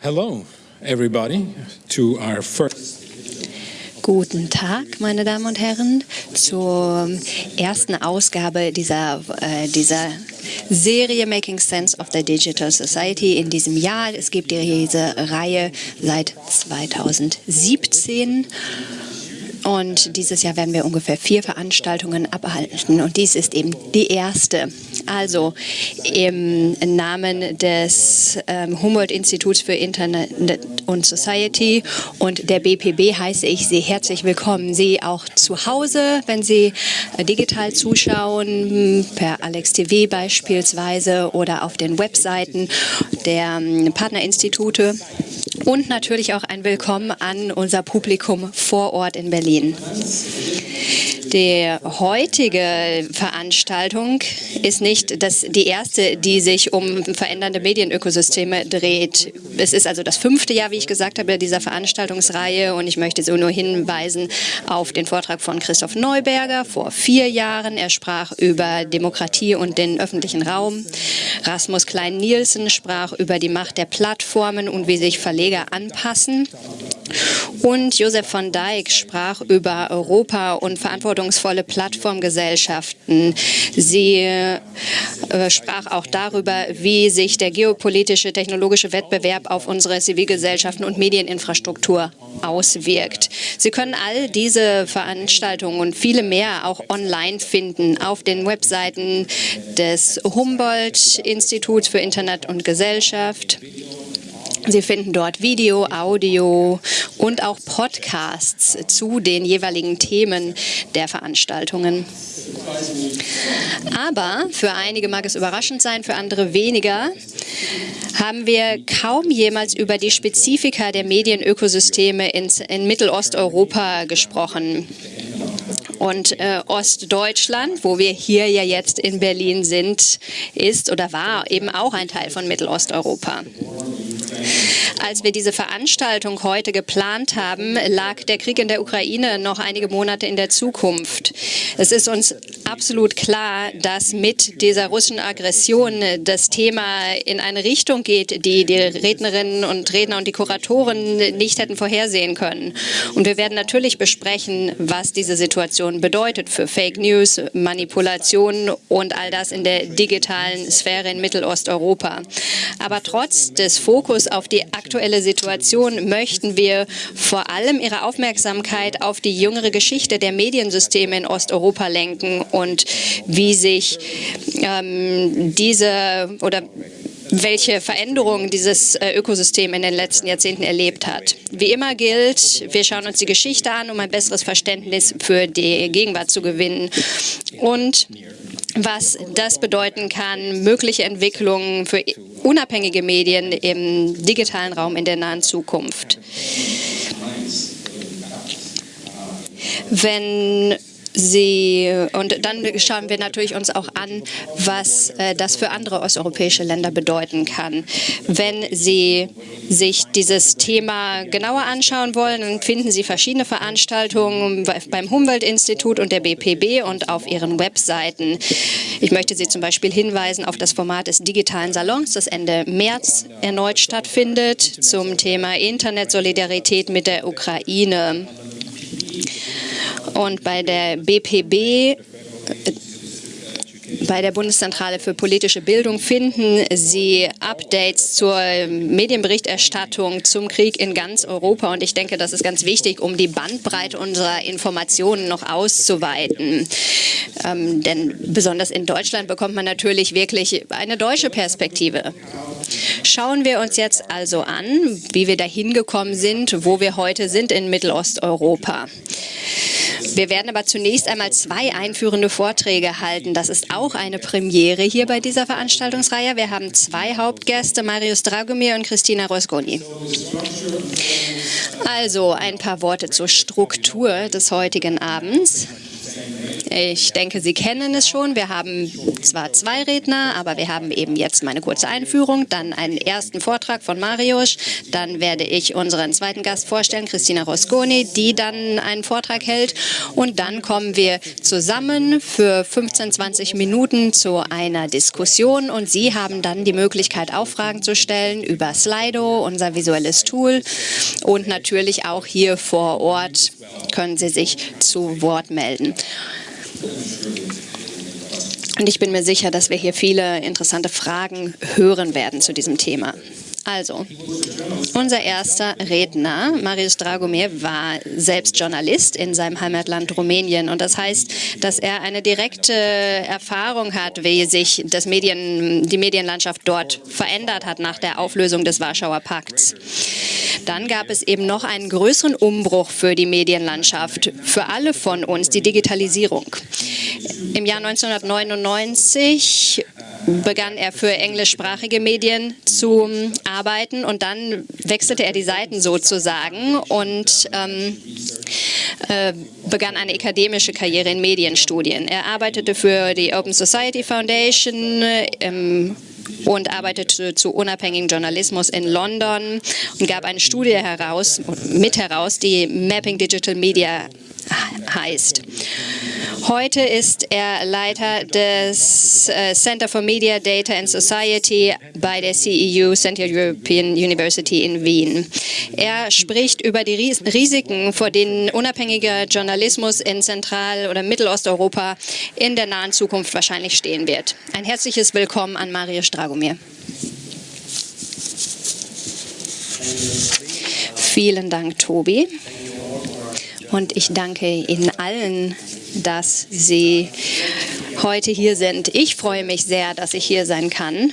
Hello, everybody, to our first Guten Tag, meine Damen und Herren, zur ersten Ausgabe dieser, äh, dieser Serie Making Sense of the Digital Society in diesem Jahr. Es gibt diese Reihe seit 2017 und dieses Jahr werden wir ungefähr vier Veranstaltungen abhalten. Und dies ist eben die erste. Also im Namen des ähm, Humboldt-Instituts für Internet und Society und der BPB heiße ich Sie herzlich willkommen. Sie auch zu Hause, wenn Sie äh, digital zuschauen, per Alex TV beispielsweise oder auf den Webseiten der ähm, Partnerinstitute und natürlich auch ein Willkommen an unser Publikum vor Ort in Berlin. Die heutige Veranstaltung ist nicht das, die erste, die sich um verändernde Medienökosysteme dreht. Es ist also das fünfte Jahr, wie ich gesagt habe, dieser Veranstaltungsreihe und ich möchte so nur hinweisen auf den Vortrag von Christoph Neuberger vor vier Jahren. Er sprach über Demokratie und den öffentlichen Raum. Rasmus Klein-Nielsen sprach über die Macht der Plattformen und wie sich Verleger anpassen. Und Josef von Dijk sprach über Europa und verantwortungsvolle Plattformgesellschaften. Sie äh, sprach auch darüber, wie sich der geopolitische, technologische Wettbewerb auf unsere Zivilgesellschaften und Medieninfrastruktur auswirkt. Sie können all diese Veranstaltungen und viele mehr auch online finden auf den Webseiten des Humboldt-Instituts für Internet und Gesellschaft Sie finden dort Video, Audio und auch Podcasts zu den jeweiligen Themen der Veranstaltungen. Aber für einige mag es überraschend sein, für andere weniger, haben wir kaum jemals über die Spezifika der Medienökosysteme in, in Mittelosteuropa gesprochen und äh, Ostdeutschland, wo wir hier ja jetzt in Berlin sind, ist oder war eben auch ein Teil von Mittelosteuropa. Als wir diese Veranstaltung heute geplant haben, lag der Krieg in der Ukraine noch einige Monate in der Zukunft. Es ist uns absolut klar, dass mit dieser russischen Aggression das Thema in eine Richtung geht, die die Rednerinnen und Redner und die Kuratoren nicht hätten vorhersehen können. Und wir werden natürlich besprechen, was diese Situation bedeutet für Fake News, Manipulation und all das in der digitalen Sphäre in Mittelosteuropa. Aber trotz des Fokus auf die aktuelle Situation möchten wir vor allem Ihre Aufmerksamkeit auf die jüngere Geschichte der Mediensysteme in Osteuropa lenken und wie sich ähm, diese oder welche Veränderungen dieses äh, Ökosystem in den letzten Jahrzehnten erlebt hat. Wie immer gilt, wir schauen uns die Geschichte an, um ein besseres Verständnis für die Gegenwart zu gewinnen. Und was das bedeuten kann, mögliche Entwicklungen für unabhängige Medien im digitalen Raum in der nahen Zukunft. Wenn Sie, und dann schauen wir natürlich uns auch an, was äh, das für andere osteuropäische Länder bedeuten kann. Wenn Sie sich dieses Thema genauer anschauen wollen, dann finden Sie verschiedene Veranstaltungen beim Humboldt-Institut und der BPB und auf ihren Webseiten. Ich möchte Sie zum Beispiel hinweisen auf das Format des digitalen Salons, das Ende März erneut stattfindet, zum Thema Internetsolidarität mit der Ukraine. Und bei der BPB bei der Bundeszentrale für politische Bildung finden Sie Updates zur Medienberichterstattung zum Krieg in ganz Europa. Und ich denke, das ist ganz wichtig, um die Bandbreite unserer Informationen noch auszuweiten. Ähm, denn besonders in Deutschland bekommt man natürlich wirklich eine deutsche Perspektive. Schauen wir uns jetzt also an, wie wir dahin gekommen sind, wo wir heute sind in Mittelosteuropa. Wir werden aber zunächst einmal zwei einführende Vorträge halten. Das ist auch eine Premiere hier bei dieser Veranstaltungsreihe. Wir haben zwei Hauptgäste, Marius Dragomir und Christina Rosgoni. Also ein paar Worte zur Struktur des heutigen Abends. Ich denke, Sie kennen es schon. Wir haben zwar zwei Redner, aber wir haben eben jetzt meine kurze Einführung, dann einen ersten Vortrag von Mariusz, dann werde ich unseren zweiten Gast vorstellen, Christina Rosconi, die dann einen Vortrag hält und dann kommen wir zusammen für 15, 20 Minuten zu einer Diskussion und Sie haben dann die Möglichkeit, auch Fragen zu stellen über Slido, unser visuelles Tool und natürlich auch hier vor Ort können Sie sich zu Wort melden. Und ich bin mir sicher, dass wir hier viele interessante Fragen hören werden zu diesem Thema. Also, unser erster Redner, Marius Dragomir, war selbst Journalist in seinem Heimatland Rumänien. Und das heißt, dass er eine direkte Erfahrung hat, wie sich das Medien, die Medienlandschaft dort verändert hat nach der Auflösung des Warschauer Pakts. Dann gab es eben noch einen größeren Umbruch für die Medienlandschaft, für alle von uns, die Digitalisierung. Im Jahr 1999 begann er für englischsprachige Medien zu arbeiten und dann wechselte er die Seiten sozusagen und ähm, äh, begann eine akademische Karriere in Medienstudien. Er arbeitete für die Open Society Foundation ähm, und arbeitete zu unabhängigem Journalismus in London und gab eine Studie heraus, mit heraus, die Mapping Digital Media heißt. Heute ist er Leiter des äh, Center for Media, Data and Society bei der CEU, Central European University in Wien. Er spricht über die Risiken, vor denen unabhängiger Journalismus in Zentral- oder Mittelosteuropa in der nahen Zukunft wahrscheinlich stehen wird. Ein herzliches Willkommen an Marius Dragomir. Vielen Dank, Tobi. Und ich danke Ihnen allen, dass Sie heute hier sind. Ich freue mich sehr, dass ich hier sein kann.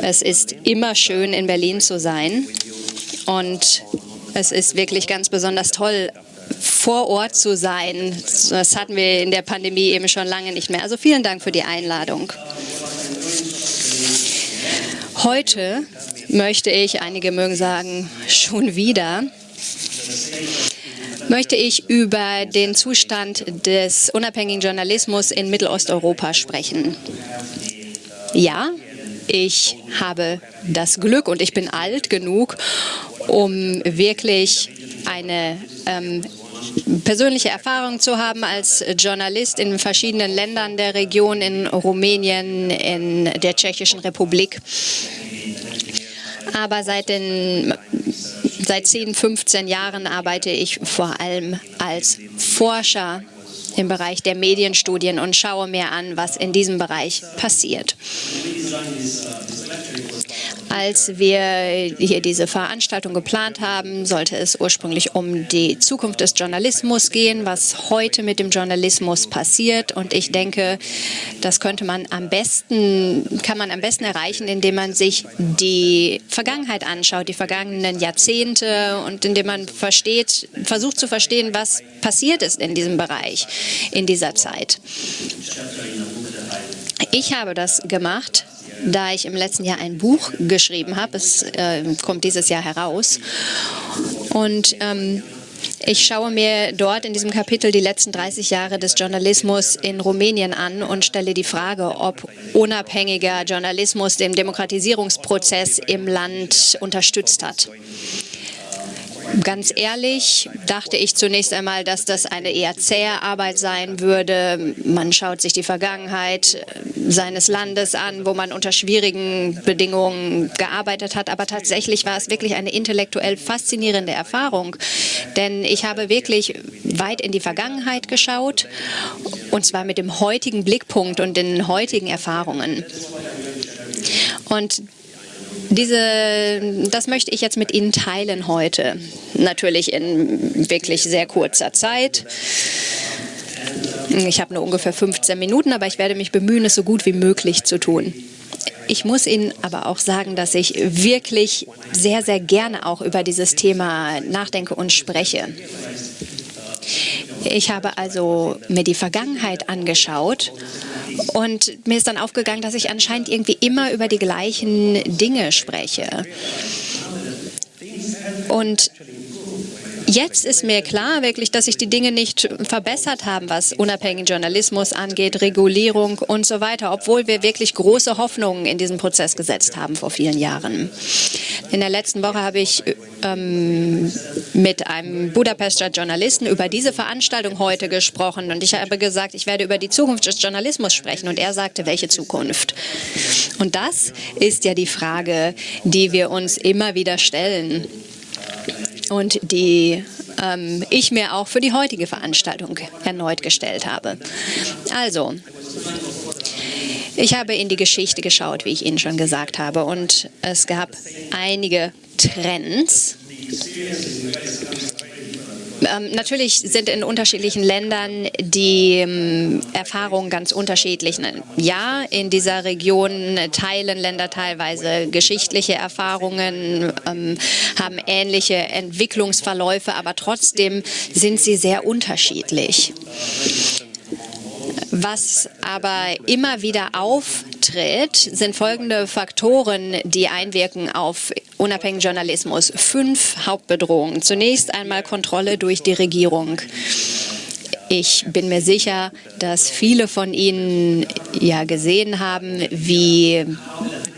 Es ist immer schön, in Berlin zu sein. Und es ist wirklich ganz besonders toll, vor Ort zu sein. Das hatten wir in der Pandemie eben schon lange nicht mehr. Also vielen Dank für die Einladung. Heute möchte ich, einige mögen sagen, schon wieder, möchte ich über den Zustand des unabhängigen Journalismus in Mittelosteuropa sprechen. Ja, ich habe das Glück und ich bin alt genug, um wirklich eine ähm, persönliche Erfahrung zu haben als Journalist in verschiedenen Ländern der Region, in Rumänien, in der Tschechischen Republik. Aber seit den Seit 10, 15 Jahren arbeite ich vor allem als Forscher im Bereich der Medienstudien und schaue mir an, was in diesem Bereich passiert. Als wir hier diese Veranstaltung geplant haben, sollte es ursprünglich um die Zukunft des Journalismus gehen, was heute mit dem Journalismus passiert. Und ich denke, das könnte man am besten, kann man am besten erreichen, indem man sich die Vergangenheit anschaut, die vergangenen Jahrzehnte und indem man versteht, versucht zu verstehen, was passiert ist in diesem Bereich in dieser Zeit. Ich habe das gemacht da ich im letzten Jahr ein Buch geschrieben habe. Es äh, kommt dieses Jahr heraus. Und ähm, ich schaue mir dort in diesem Kapitel die letzten 30 Jahre des Journalismus in Rumänien an und stelle die Frage, ob unabhängiger Journalismus den Demokratisierungsprozess im Land unterstützt hat. Ganz ehrlich dachte ich zunächst einmal, dass das eine eher zähe Arbeit sein würde. Man schaut sich die Vergangenheit äh, seines Landes an, wo man unter schwierigen Bedingungen gearbeitet hat. Aber tatsächlich war es wirklich eine intellektuell faszinierende Erfahrung. Denn ich habe wirklich weit in die Vergangenheit geschaut, und zwar mit dem heutigen Blickpunkt und den heutigen Erfahrungen. Und diese, das möchte ich jetzt mit Ihnen teilen heute. Natürlich in wirklich sehr kurzer Zeit. Ich habe nur ungefähr 15 Minuten, aber ich werde mich bemühen, es so gut wie möglich zu tun. Ich muss Ihnen aber auch sagen, dass ich wirklich sehr, sehr gerne auch über dieses Thema nachdenke und spreche. Ich habe also mir die Vergangenheit angeschaut und mir ist dann aufgegangen, dass ich anscheinend irgendwie immer über die gleichen Dinge spreche. Und Jetzt ist mir klar wirklich, dass sich die Dinge nicht verbessert haben, was unabhängigen Journalismus angeht, Regulierung und so weiter, obwohl wir wirklich große Hoffnungen in diesen Prozess gesetzt haben vor vielen Jahren. In der letzten Woche habe ich ähm, mit einem Budapester Journalisten über diese Veranstaltung heute gesprochen und ich habe gesagt, ich werde über die Zukunft des Journalismus sprechen und er sagte, welche Zukunft? Und das ist ja die Frage, die wir uns immer wieder stellen und die ähm, ich mir auch für die heutige Veranstaltung erneut gestellt habe. Also, ich habe in die Geschichte geschaut, wie ich Ihnen schon gesagt habe, und es gab einige Trends. Ähm, natürlich sind in unterschiedlichen Ländern die ähm, Erfahrungen ganz unterschiedlich. Ja, in dieser Region teilen Länder teilweise geschichtliche Erfahrungen, ähm, haben ähnliche Entwicklungsverläufe, aber trotzdem sind sie sehr unterschiedlich. Was aber immer wieder auftritt, sind folgende Faktoren, die einwirken auf unabhängigen Journalismus. Fünf Hauptbedrohungen. Zunächst einmal Kontrolle durch die Regierung. Ich bin mir sicher, dass viele von Ihnen ja gesehen haben, wie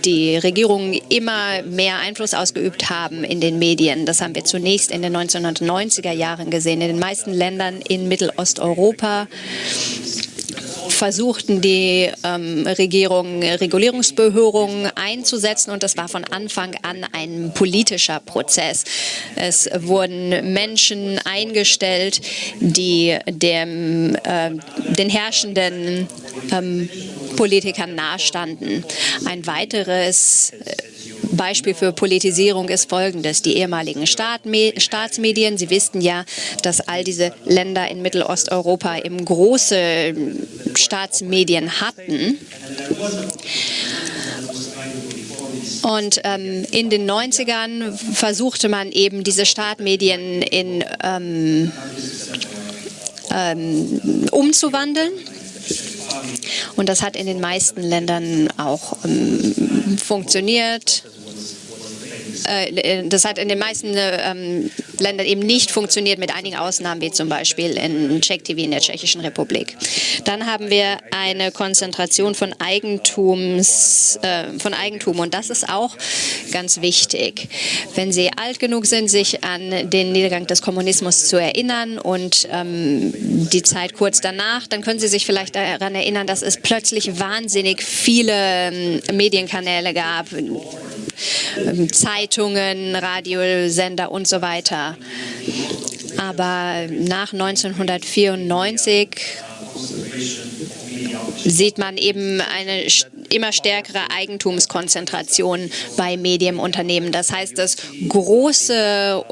die Regierungen immer mehr Einfluss ausgeübt haben in den Medien. Das haben wir zunächst in den 1990er Jahren gesehen. In den meisten Ländern in Mittelosteuropa versuchten die ähm, Regierungen Regulierungsbehörden einzusetzen und das war von Anfang an ein politischer Prozess. Es wurden Menschen eingestellt, die dem, äh, den herrschenden ähm, Politikern nahestanden. Ein weiteres äh, Beispiel für Politisierung ist folgendes. Die ehemaligen Staatsmedien, Sie wissen ja, dass all diese Länder in Mittelosteuropa eben große Staatsmedien hatten. Und ähm, in den 90ern versuchte man eben diese Startmedien in, ähm, ähm, umzuwandeln. Und das hat in den meisten Ländern auch ähm, funktioniert. Äh, das hat in den meisten ähm, Ländern eben nicht funktioniert, mit einigen Ausnahmen, wie zum Beispiel in Czech TV in der Tschechischen Republik. Dann haben wir eine Konzentration von, Eigentums, äh, von Eigentum und das ist auch ganz wichtig. Wenn Sie alt genug sind, sich an den Niedergang des Kommunismus zu erinnern und ähm, die Zeit kurz danach, dann können Sie sich vielleicht daran erinnern, dass es plötzlich wahnsinnig viele ähm, Medienkanäle gab, ähm, Zeitungen, Radiosender und so weiter. Aber nach 1994 sieht man eben eine immer stärkere Eigentumskonzentration bei Medienunternehmen. Das heißt, dass große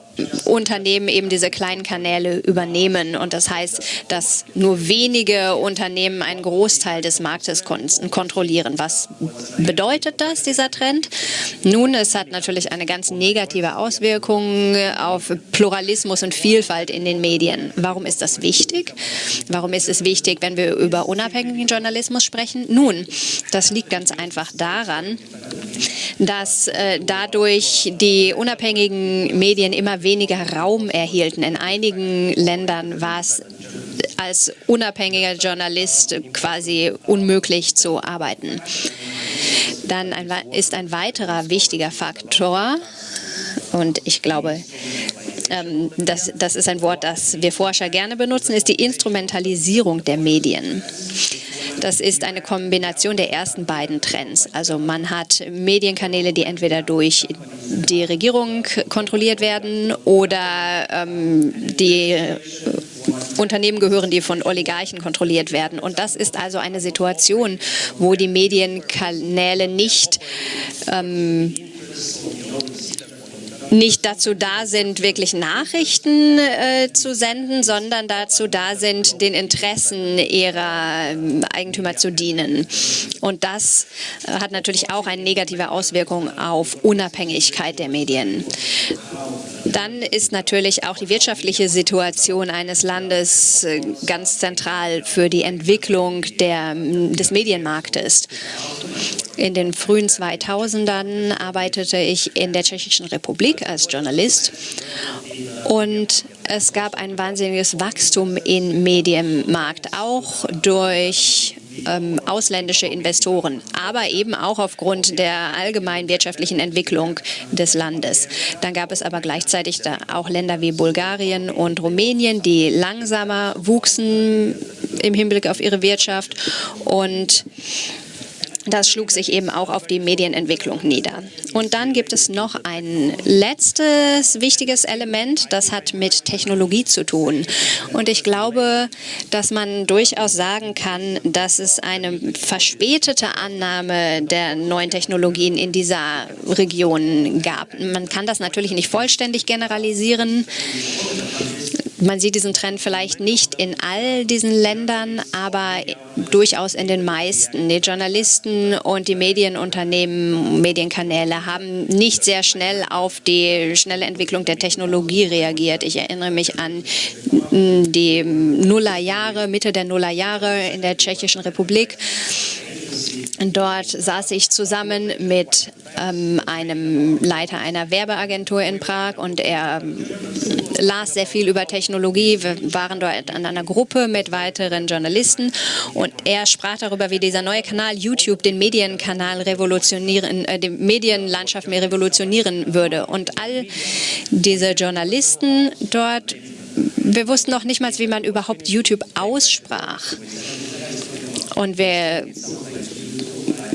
Unternehmen eben diese kleinen Kanäle übernehmen. Und das heißt, dass nur wenige Unternehmen einen Großteil des Marktes kon kontrollieren. Was bedeutet das, dieser Trend? Nun, es hat natürlich eine ganz negative Auswirkung auf Pluralismus und Vielfalt in den Medien. Warum ist das wichtig? Warum ist es wichtig, wenn wir über unabhängigen Journalismus sprechen? Nun, das liegt ganz einfach daran, dass äh, dadurch die unabhängigen Medien immer weniger Raum erhielten. In einigen Ländern war es als unabhängiger Journalist quasi unmöglich zu arbeiten. Dann ein, ist ein weiterer wichtiger Faktor, und ich glaube, ähm, das, das ist ein Wort, das wir Forscher gerne benutzen, ist die Instrumentalisierung der Medien. Das ist eine Kombination der ersten beiden Trends. Also man hat Medienkanäle, die entweder durch die Regierung kontrolliert werden oder ähm, die Unternehmen gehören, die von Oligarchen kontrolliert werden. Und das ist also eine Situation, wo die Medienkanäle nicht ähm, nicht dazu da sind, wirklich Nachrichten äh, zu senden, sondern dazu da sind, den Interessen ihrer äh, Eigentümer zu dienen. Und das äh, hat natürlich auch eine negative Auswirkung auf Unabhängigkeit der Medien. Dann ist natürlich auch die wirtschaftliche Situation eines Landes äh, ganz zentral für die Entwicklung der, des Medienmarktes. In den frühen 2000ern arbeitete ich in der Tschechischen Republik als Journalist und es gab ein wahnsinniges Wachstum im Medienmarkt, auch durch ähm, ausländische Investoren, aber eben auch aufgrund der allgemeinen wirtschaftlichen Entwicklung des Landes. Dann gab es aber gleichzeitig auch Länder wie Bulgarien und Rumänien, die langsamer wuchsen im Hinblick auf ihre Wirtschaft und das schlug sich eben auch auf die Medienentwicklung nieder. Und dann gibt es noch ein letztes wichtiges Element, das hat mit Technologie zu tun. Und ich glaube, dass man durchaus sagen kann, dass es eine verspätete Annahme der neuen Technologien in dieser Region gab. Man kann das natürlich nicht vollständig generalisieren. Man sieht diesen Trend vielleicht nicht in all diesen Ländern, aber durchaus in den meisten. Die Journalisten und die Medienunternehmen, Medienkanäle haben nicht sehr schnell auf die schnelle Entwicklung der Technologie reagiert. Ich erinnere mich an die Nullerjahre, Mitte der Nullerjahre in der Tschechischen Republik. Dort saß ich zusammen mit ähm, einem Leiter einer Werbeagentur in Prag und er ähm, las sehr viel über Technologie. Wir waren dort an einer Gruppe mit weiteren Journalisten und er sprach darüber, wie dieser neue Kanal YouTube den Medienkanal revolutionieren, äh, die Medienlandschaft mehr revolutionieren würde. Und all diese Journalisten dort, wir wussten noch nicht mal, wie man überhaupt YouTube aussprach. Und wir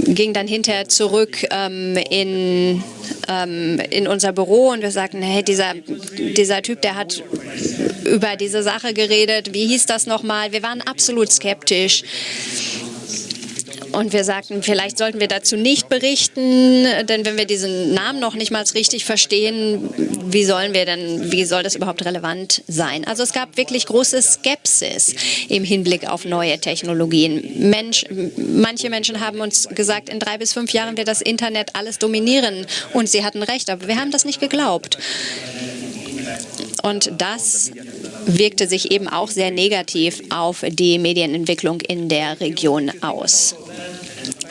ging dann hinterher zurück ähm, in, ähm, in unser Büro und wir sagten, hey, dieser, dieser Typ, der hat über diese Sache geredet, wie hieß das nochmal? Wir waren absolut skeptisch. Und wir sagten, vielleicht sollten wir dazu nicht berichten, denn wenn wir diesen Namen noch nicht mal richtig verstehen, wie sollen wir denn, wie soll das überhaupt relevant sein? Also es gab wirklich große Skepsis im Hinblick auf neue Technologien. Mensch, manche Menschen haben uns gesagt, in drei bis fünf Jahren wird das Internet alles dominieren. Und sie hatten recht, aber wir haben das nicht geglaubt. Und das wirkte sich eben auch sehr negativ auf die Medienentwicklung in der Region aus.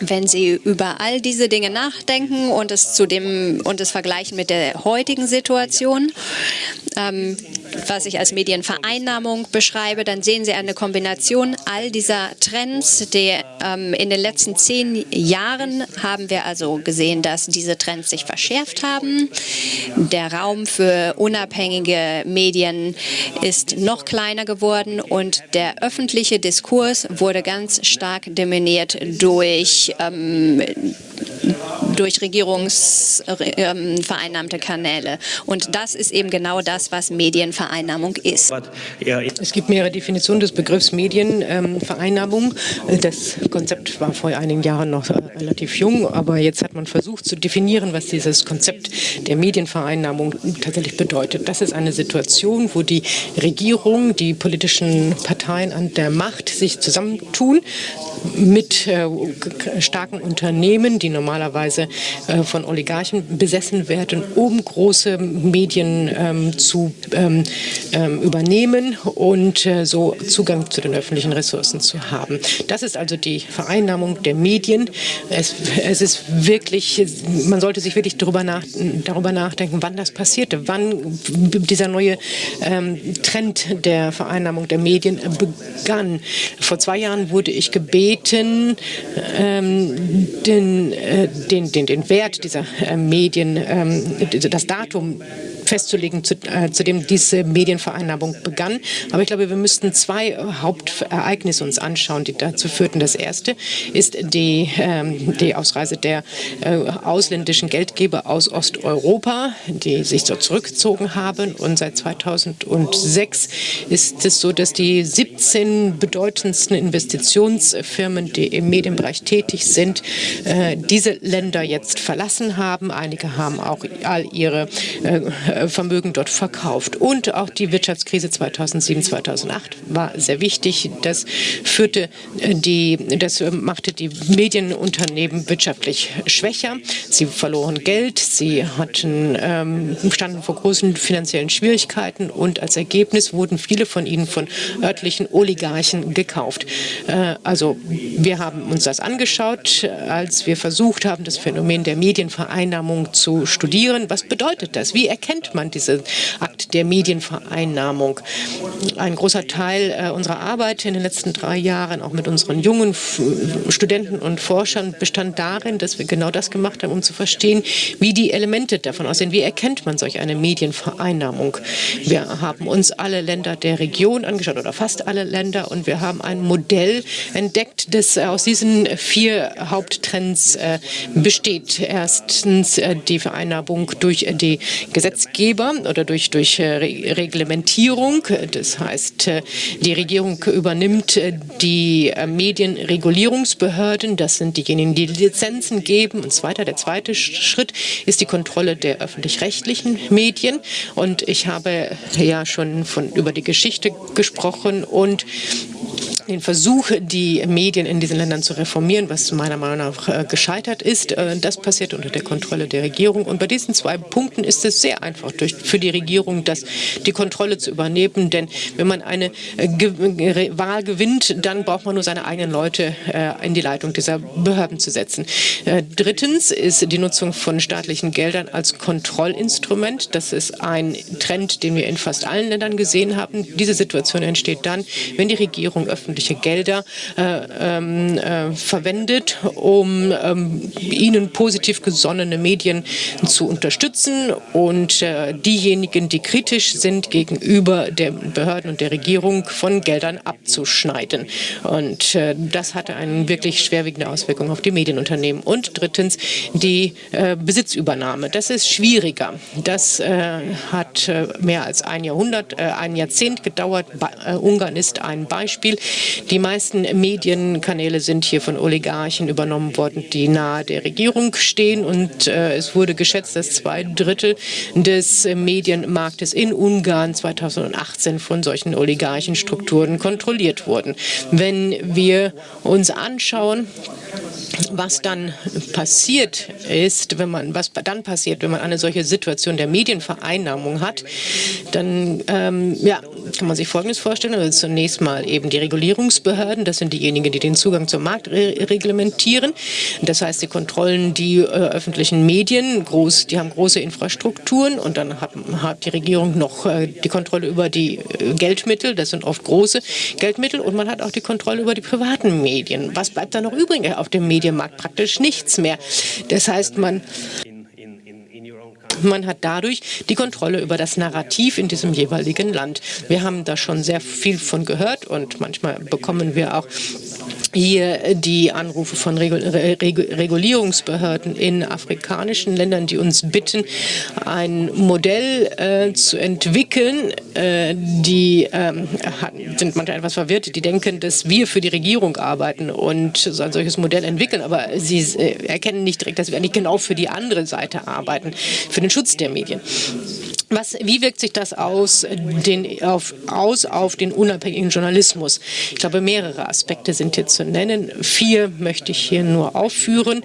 Wenn Sie über all diese Dinge nachdenken und es, zu dem, und es vergleichen mit der heutigen Situation, ähm, was ich als Medienvereinnahmung beschreibe, dann sehen Sie eine Kombination all dieser Trends. Die, ähm, in den letzten zehn Jahren haben wir also gesehen, dass diese Trends sich verschärft haben. Der Raum für unabhängige Medien ist noch kleiner geworden und der öffentliche Diskurs wurde ganz stark dominiert durch ähm, durch regierungsvereinnahmte Kanäle. Und das ist eben genau das, was Medienvereinnahmung ist. Es gibt mehrere Definitionen des Begriffs Medienvereinnahmung. Das Konzept war vor einigen Jahren noch relativ jung, aber jetzt hat man versucht zu definieren, was dieses Konzept der Medienvereinnahmung tatsächlich bedeutet. Das ist eine Situation, wo die Regierung, die politischen Parteien an der Macht sich zusammentun mit äh, starken Unternehmen, die normalerweise äh, von Oligarchen besessen werden, um große Medien ähm, zu ähm, ähm, übernehmen und äh, so Zugang zu den öffentlichen Ressourcen zu haben. Das ist also die Vereinnahmung der Medien. Es, es ist wirklich, man sollte sich wirklich darüber, nach, darüber nachdenken, wann das passierte, wann dieser neue ähm, Trend der Vereinnahmung der Medien begann. Vor zwei Jahren wurde ich gebeten, ähm, den, äh, den, den, den Wert dieser äh, Medien, ähm, das Datum festzulegen, zu, äh, zu dem diese Medienvereinnahmung begann. Aber ich glaube, wir müssten zwei Hauptereignisse uns anschauen, die dazu führten. Das erste ist die, ähm, die Ausreise der äh, ausländischen Geldgeber aus Osteuropa, die sich so zurückgezogen haben. Und seit 2006 ist es so, dass die 17 bedeutendsten Investitionsfirmen, die im Medienbereich tätig sind, äh, diese Länder jetzt verlassen haben. Einige haben auch all ihre äh, Vermögen dort verkauft. Und auch die Wirtschaftskrise 2007, 2008 war sehr wichtig. Das führte äh, die, das machte die Medienunternehmen wirtschaftlich schwächer. Sie verloren Geld, sie hatten, ähm, standen vor großen finanziellen Schwierigkeiten und als Ergebnis wurden viele von ihnen von örtlichen Oligarchen gekauft. Äh, also wir haben uns das angeschaut, als wir versucht haben, das Phänomen der Medienvereinnahmung zu studieren. Was bedeutet das? Wie erkennt nennt man diesen Akt der Medienvereinnahmung. Ein großer Teil äh, unserer Arbeit in den letzten drei Jahren, auch mit unseren jungen Studenten und Forschern, bestand darin, dass wir genau das gemacht haben, um zu verstehen, wie die Elemente davon aussehen. Wie erkennt man solch eine Medienvereinnahmung? Wir haben uns alle Länder der Region angeschaut oder fast alle Länder und wir haben ein Modell entdeckt, das aus diesen vier Haupttrends äh, besteht. Erstens äh, die Vereinnahmung durch die Gesetzgeber oder durch, durch äh, Reglementierung. Das heißt, äh, die Regierung übernimmt äh, die äh, Medienregulierungsbehörden. Das sind diejenigen, die Lizenzen geben. Und zweiter, der zweite Schritt ist die Kontrolle der öffentlich-rechtlichen Medien. Und ich habe ja schon von, über die Geschichte gesprochen und den Versuch, die Medien in diesen Ländern zu reformieren, was meiner Meinung nach äh, gescheitert ist. Äh, das passiert unter der Kontrolle der Regierung. Und bei diesen zwei Punkten ist es sehr einfach für die Regierung, das, die Kontrolle zu übernehmen. Denn wenn man eine äh, Wahl gewinnt, dann braucht man nur seine eigenen Leute in die Leitung dieser Behörden zu setzen. Drittens ist die Nutzung von staatlichen Geldern als Kontrollinstrument. Das ist ein Trend, den wir in fast allen Ländern gesehen haben. Diese Situation entsteht dann, wenn die Regierung öffentlich öffentliche Gelder äh, ähm, äh, verwendet, um ähm, ihnen positiv gesonnene Medien zu unterstützen und äh, diejenigen, die kritisch sind gegenüber den Behörden und der Regierung, von Geldern abzuschneiden. Und das hatte eine wirklich schwerwiegende Auswirkung auf die Medienunternehmen. Und drittens die Besitzübernahme. Das ist schwieriger. Das hat mehr als ein Jahrhundert, ein Jahrzehnt gedauert. Ungarn ist ein Beispiel. Die meisten Medienkanäle sind hier von Oligarchen übernommen worden, die nahe der Regierung stehen. Und äh, es wurde geschätzt, dass zwei Drittel des Medienmarktes in Ungarn 2018 von solchen Oligarchenstrukturen kontrolliert wurden. Wenn wir uns anschauen, was dann passiert ist, wenn man, was dann passiert, wenn man eine solche Situation der Medienvereinnahmung hat, dann ähm, ja, kann man sich Folgendes vorstellen. Also zunächst mal eben die Regulierungsbehörden, das sind diejenigen, die den Zugang zum Markt re reglementieren. Das heißt, die kontrollen die äh, öffentlichen Medien, groß, die haben große Infrastrukturen und dann hat, hat die Regierung noch äh, die Kontrolle über die äh, Geldmittel, das sind oft große Geldmittel und man hat auch die Kontrolle über die privaten Medien. Was bleibt da noch übrig auf dem Medienmarkt? Praktisch nichts mehr. Das heißt, man man hat dadurch die Kontrolle über das Narrativ in diesem jeweiligen Land. Wir haben da schon sehr viel von gehört und manchmal bekommen wir auch hier die Anrufe von Regulierungsbehörden in afrikanischen Ländern, die uns bitten, ein Modell äh, zu entwickeln. Äh, die äh, sind manchmal etwas verwirrt, die denken, dass wir für die Regierung arbeiten und so ein solches Modell entwickeln, aber sie äh, erkennen nicht direkt, dass wir eigentlich genau für die andere Seite arbeiten, für den Schutz der Medien. Was, wie wirkt sich das aus, den, auf, aus auf den unabhängigen Journalismus? Ich glaube, mehrere Aspekte sind hier zu nennen. Vier möchte ich hier nur aufführen.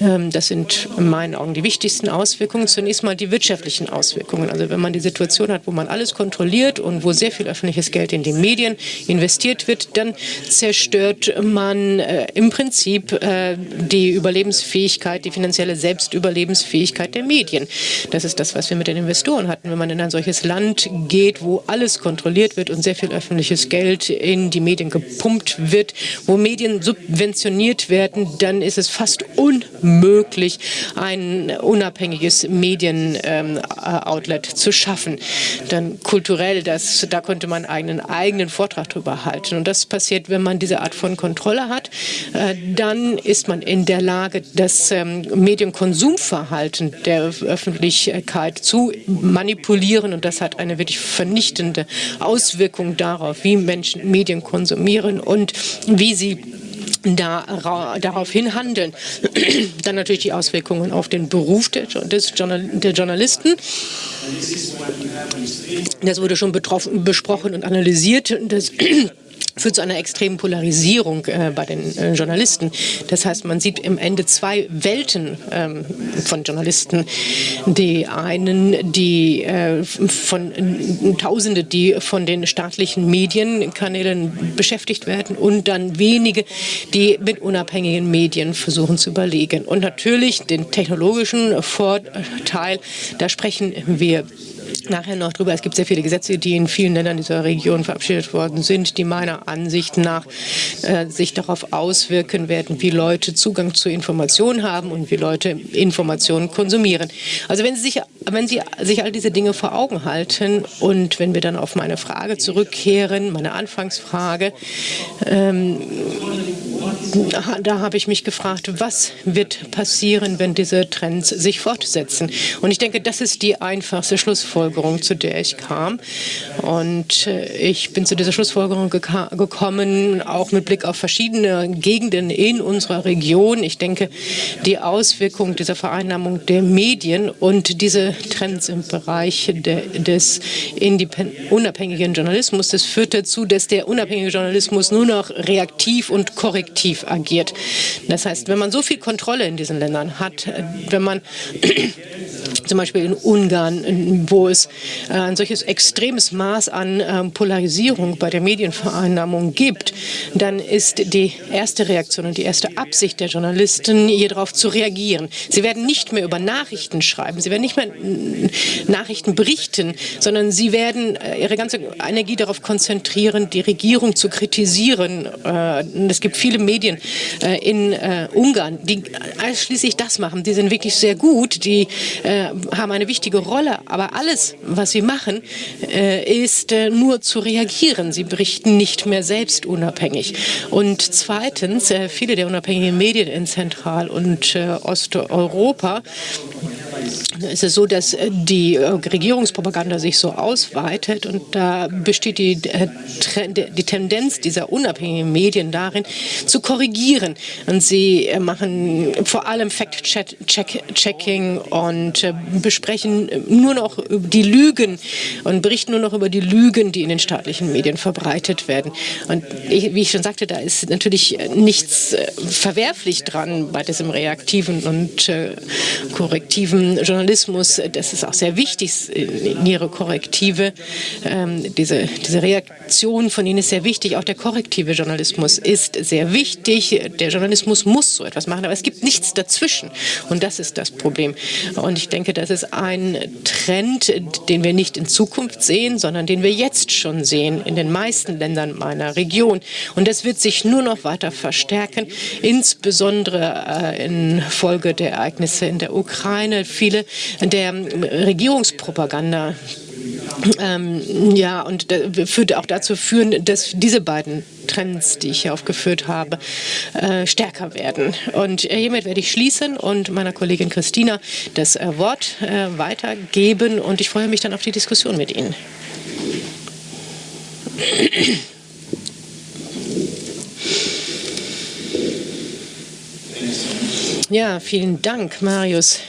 Ähm, das sind in meinen Augen die wichtigsten Auswirkungen. Zunächst mal die wirtschaftlichen Auswirkungen. Also wenn man die Situation hat, wo man alles kontrolliert und wo sehr viel öffentliches Geld in die Medien investiert wird, dann zerstört man äh, im Prinzip äh, die Überlebensfähigkeit, die finanzielle Selbstüberlebensfähigkeit der Medien. Das ist das, was wir mit den Investoren hatten wenn man in ein solches Land geht, wo alles kontrolliert wird und sehr viel öffentliches Geld in die Medien gepumpt wird, wo Medien subventioniert werden, dann ist es fast unmöglich, ein unabhängiges Medien-Outlet ähm, zu schaffen. Dann kulturell, das, da konnte man einen eigenen Vortrag darüber halten. Und das passiert, wenn man diese Art von Kontrolle hat. Äh, dann ist man in der Lage, das ähm, Medienkonsumverhalten der Öffentlichkeit zu manipulieren manipulieren und das hat eine wirklich vernichtende Auswirkung darauf, wie Menschen Medien konsumieren und wie sie da, daraufhin handeln. Dann natürlich die Auswirkungen auf den Beruf der, des der Journalisten. Das wurde schon betroffen, besprochen und analysiert. Das führt zu einer extremen Polarisierung äh, bei den äh, Journalisten. Das heißt, man sieht im Ende zwei Welten ähm, von Journalisten. Die einen, die äh, von äh, Tausende, die von den staatlichen Medienkanälen beschäftigt werden und dann wenige, die mit unabhängigen Medien versuchen zu überlegen. Und natürlich den technologischen Vorteil, da sprechen wir nachher noch drüber. Es gibt sehr viele Gesetze, die in vielen Ländern dieser Region verabschiedet worden sind, die meiner Ansicht nach äh, sich darauf auswirken werden, wie Leute Zugang zu Informationen haben und wie Leute Informationen konsumieren. Also wenn Sie sich, wenn Sie sich all diese Dinge vor Augen halten und wenn wir dann auf meine Frage zurückkehren, meine Anfangsfrage, ähm, da habe ich mich gefragt, was wird passieren, wenn diese Trends sich fortsetzen? Und ich denke, das ist die einfachste Schlussfolgerung, zu der ich kam. Und äh, ich bin zu dieser Schlussfolgerung gekommen, auch mit Blick auf verschiedene Gegenden in unserer Region. Ich denke, die Auswirkungen dieser Vereinnahmung der Medien und diese Trends im Bereich de, des unabhängigen Journalismus, das führt dazu, dass der unabhängige Journalismus nur noch reaktiv und korrektiv agiert. Das heißt, wenn man so viel Kontrolle in diesen Ländern hat, äh, wenn man zum Beispiel in Ungarn, wo es äh, ein solches extremes Maß an ähm, Polarisierung bei der Medienvereinnahmung gibt, dann ist die erste Reaktion und die erste Absicht der Journalisten, hier darauf zu reagieren. Sie werden nicht mehr über Nachrichten schreiben, sie werden nicht mehr Nachrichten berichten, sondern sie werden äh, ihre ganze Energie darauf konzentrieren, die Regierung zu kritisieren. Es gibt viele Medien in Ungarn, die schließlich das machen. Die sind wirklich sehr gut, die haben eine wichtige Rolle, aber alles, was sie machen, äh, ist äh, nur zu reagieren. Sie berichten nicht mehr selbst unabhängig. Und zweitens, äh, viele der unabhängigen Medien in Zentral- und Osteuropa ist es so, dass die Regierungspropaganda sich so ausweitet und da besteht die, die Tendenz dieser unabhängigen Medien darin, zu korrigieren. Und sie machen vor allem Fact-Checking und besprechen nur noch die Lügen und berichten nur noch über die Lügen, die in den staatlichen Medien verbreitet werden. Und ich, wie ich schon sagte, da ist natürlich nichts äh, verwerflich dran bei diesem reaktiven und äh, korrektiven Journalismus. Das ist auch sehr wichtig in ihre Korrektive. Ähm, diese, diese Reaktion von ihnen ist sehr wichtig. Auch der korrektive Journalismus ist sehr wichtig. Der Journalismus muss so etwas machen, aber es gibt nichts dazwischen. Und das ist das Problem. Und ich denke, das ist ein Trend, den wir nicht in Zukunft sehen, sondern den wir jetzt schon sehen in den meisten Ländern meiner Region. Und das wird sich nur noch weiter verstärken, insbesondere äh, infolge der Ereignisse in der Ukraine. Viele der Regierungspropaganda ähm, ja, und würde auch dazu führen, dass diese beiden Trends, die ich hier aufgeführt habe, äh, stärker werden. Und äh, hiermit werde ich schließen und meiner Kollegin Christina das äh, Wort äh, weitergeben und ich freue mich dann auf die Diskussion mit Ihnen. Ja, vielen Dank, Marius.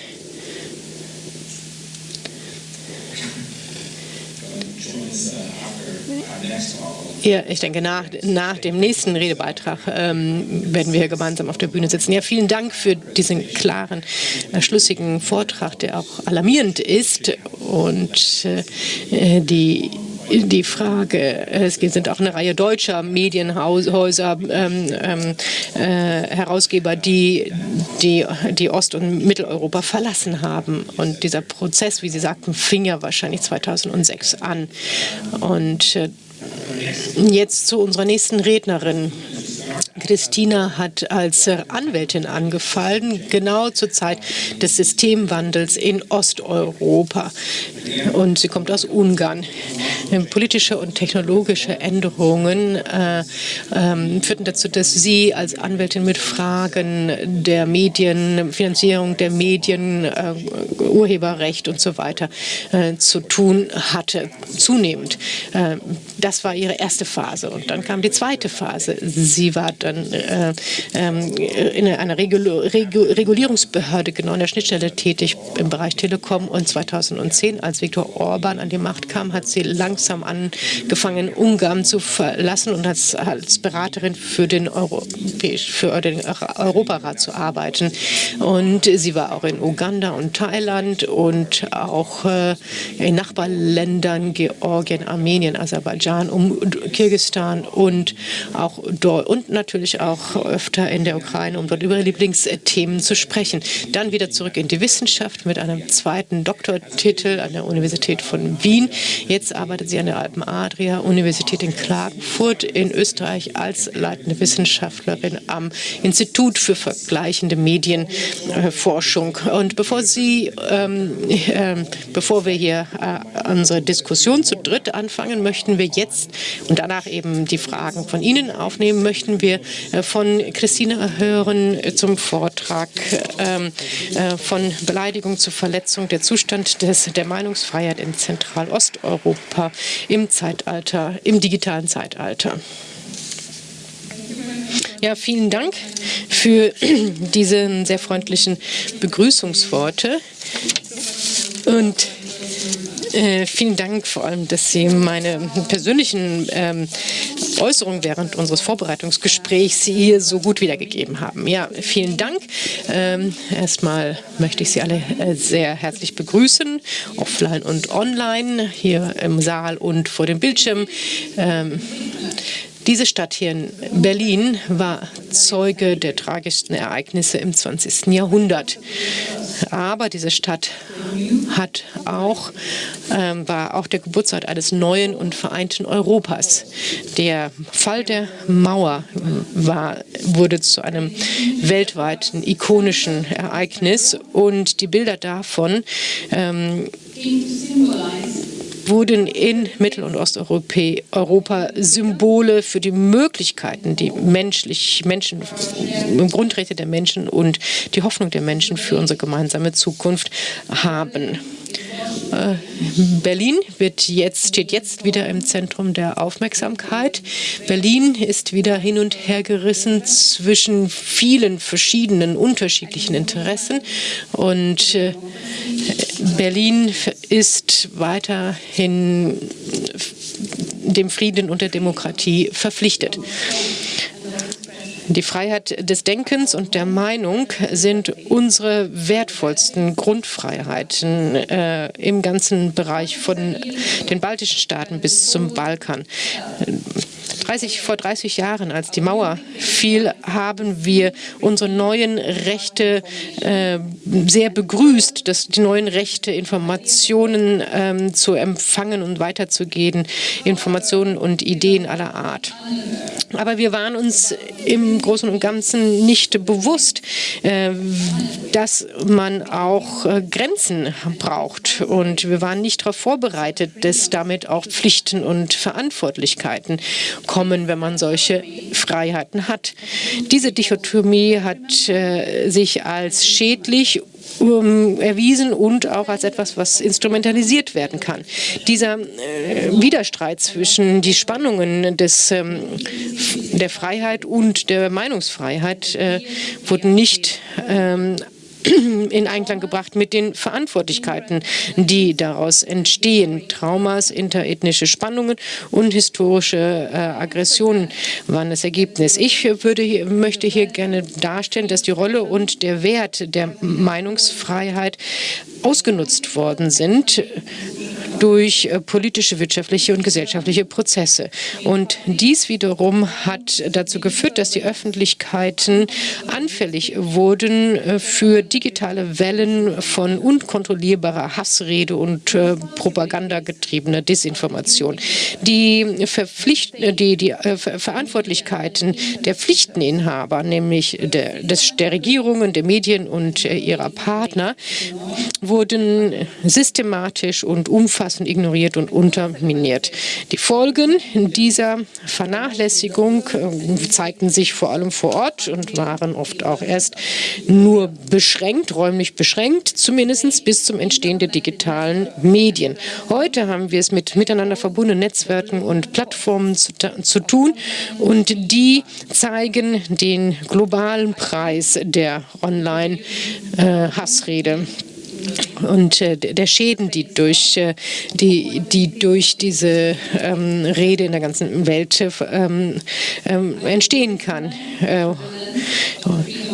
Ja, ich denke, nach, nach dem nächsten Redebeitrag ähm, werden wir gemeinsam auf der Bühne sitzen. Ja, vielen Dank für diesen klaren, äh, schlüssigen Vortrag, der auch alarmierend ist und äh, die die Frage, es sind auch eine Reihe deutscher Medienhäuser, ähm, ähm, äh, Herausgeber, die, die, die Ost- und Mitteleuropa verlassen haben. Und dieser Prozess, wie Sie sagten, fing ja wahrscheinlich 2006 an. Und äh, Jetzt zu unserer nächsten Rednerin. Christina hat als Anwältin angefallen, genau zur Zeit des Systemwandels in Osteuropa. Und sie kommt aus Ungarn. Politische und technologische Änderungen äh, äh, führten dazu, dass sie als Anwältin mit Fragen der Medien, Finanzierung der Medien, äh, Urheberrecht und so weiter äh, zu tun hatte, zunehmend. Äh, das war ihre erste Phase. Und dann kam die zweite Phase. Sie war dann äh, ähm, in einer Regulierungsbehörde genau in der Schnittstelle tätig im Bereich Telekom und 2010, als Viktor Orban an die Macht kam, hat sie langsam angefangen, Ungarn zu verlassen und als, als Beraterin für den, für den Europarat zu arbeiten. Und sie war auch in Uganda und Thailand und auch äh, in Nachbarländern Georgien, Armenien, Aserbaidschan, um Kirgisistan und auch dort natürlich auch öfter in der Ukraine, um dort über Lieblingsthemen zu sprechen. Dann wieder zurück in die Wissenschaft mit einem zweiten Doktortitel an der Universität von Wien. Jetzt arbeitet sie an der Alpen Adria Universität in Klagenfurt in Österreich als leitende Wissenschaftlerin am Institut für vergleichende Medienforschung. Und bevor Sie, ähm, äh, bevor wir hier äh, unsere Diskussion zu dritt anfangen, möchten wir jetzt und danach eben die Fragen von Ihnen aufnehmen, möchten wir äh, von Christina hören zum Vortrag ähm, äh, von Beleidigung zu Verletzung der Zustand des, der Meinungsfreiheit in Zentralosteuropa im Zeitalter, im digitalen Zeitalter. Ja, vielen Dank für diese sehr freundlichen Begrüßungsworte. Und äh, vielen Dank vor allem, dass Sie meine persönlichen ähm, Äußerungen während unseres Vorbereitungsgesprächs hier so gut wiedergegeben haben. Ja, vielen Dank. Ähm, erstmal möchte ich Sie alle äh, sehr herzlich begrüßen, offline und online, hier im Saal und vor dem Bildschirm. Ähm, diese Stadt hier in Berlin war Zeuge der tragischsten Ereignisse im 20. Jahrhundert. Aber diese Stadt hat auch, ähm, war auch der Geburtsort eines neuen und vereinten Europas. Der Fall der Mauer war, wurde zu einem weltweiten ikonischen Ereignis und die Bilder davon ähm, wurden in Mittel- und Osteuropa Symbole für die Möglichkeiten, die menschlich, Menschen, Grundrechte der Menschen und die Hoffnung der Menschen für unsere gemeinsame Zukunft haben. Äh, Berlin wird jetzt, steht jetzt wieder im Zentrum der Aufmerksamkeit. Berlin ist wieder hin und her gerissen zwischen vielen verschiedenen unterschiedlichen Interessen. Und äh, Berlin ist weiterhin dem Frieden und der Demokratie verpflichtet. Die Freiheit des Denkens und der Meinung sind unsere wertvollsten Grundfreiheiten äh, im ganzen Bereich von den baltischen Staaten bis zum Balkan. 30, vor 30 Jahren, als die Mauer fiel, haben wir unsere neuen Rechte äh, sehr begrüßt, dass die neuen Rechte, Informationen ähm, zu empfangen und weiterzugeben, Informationen und Ideen aller Art. Aber wir waren uns im Großen und Ganzen nicht bewusst, äh, dass man auch äh, Grenzen braucht. Und wir waren nicht darauf vorbereitet, dass damit auch Pflichten und Verantwortlichkeiten kommen, wenn man solche Freiheiten hat. Diese Dichotomie hat äh, sich als schädlich um, erwiesen und auch als etwas, was instrumentalisiert werden kann. Dieser äh, Widerstreit zwischen die Spannungen des, ähm, der Freiheit und der Meinungsfreiheit äh, wurden nicht ähm, in Einklang gebracht mit den Verantwortlichkeiten, die daraus entstehen. Traumas, interethnische Spannungen und historische äh, Aggressionen waren das Ergebnis. Ich würde möchte hier gerne darstellen, dass die Rolle und der Wert der Meinungsfreiheit ausgenutzt worden sind durch äh, politische, wirtschaftliche und gesellschaftliche Prozesse. Und dies wiederum hat dazu geführt, dass die Öffentlichkeiten anfällig wurden äh, für digitale Wellen von unkontrollierbarer Hassrede und äh, propagandagetriebener Desinformation. Die, Verpflicht die, die Verantwortlichkeiten der Pflichteninhaber, nämlich der, des, der Regierungen, der Medien und ihrer Partner, wurden systematisch und umfassend ignoriert und unterminiert. Die Folgen dieser Vernachlässigung äh, zeigten sich vor allem vor Ort und waren oft auch erst nur beschränkt, räumlich beschränkt, zumindest bis zum Entstehen der digitalen Medien. Heute haben wir es mit miteinander verbundenen Netzwerken und Plattformen zu, zu tun und die zeigen den globalen Preis der Online-Hassrede. Äh, und äh, der Schäden, die durch, äh, die, die durch diese ähm, Rede in der ganzen Welt ähm, ähm, entstehen kann. Äh,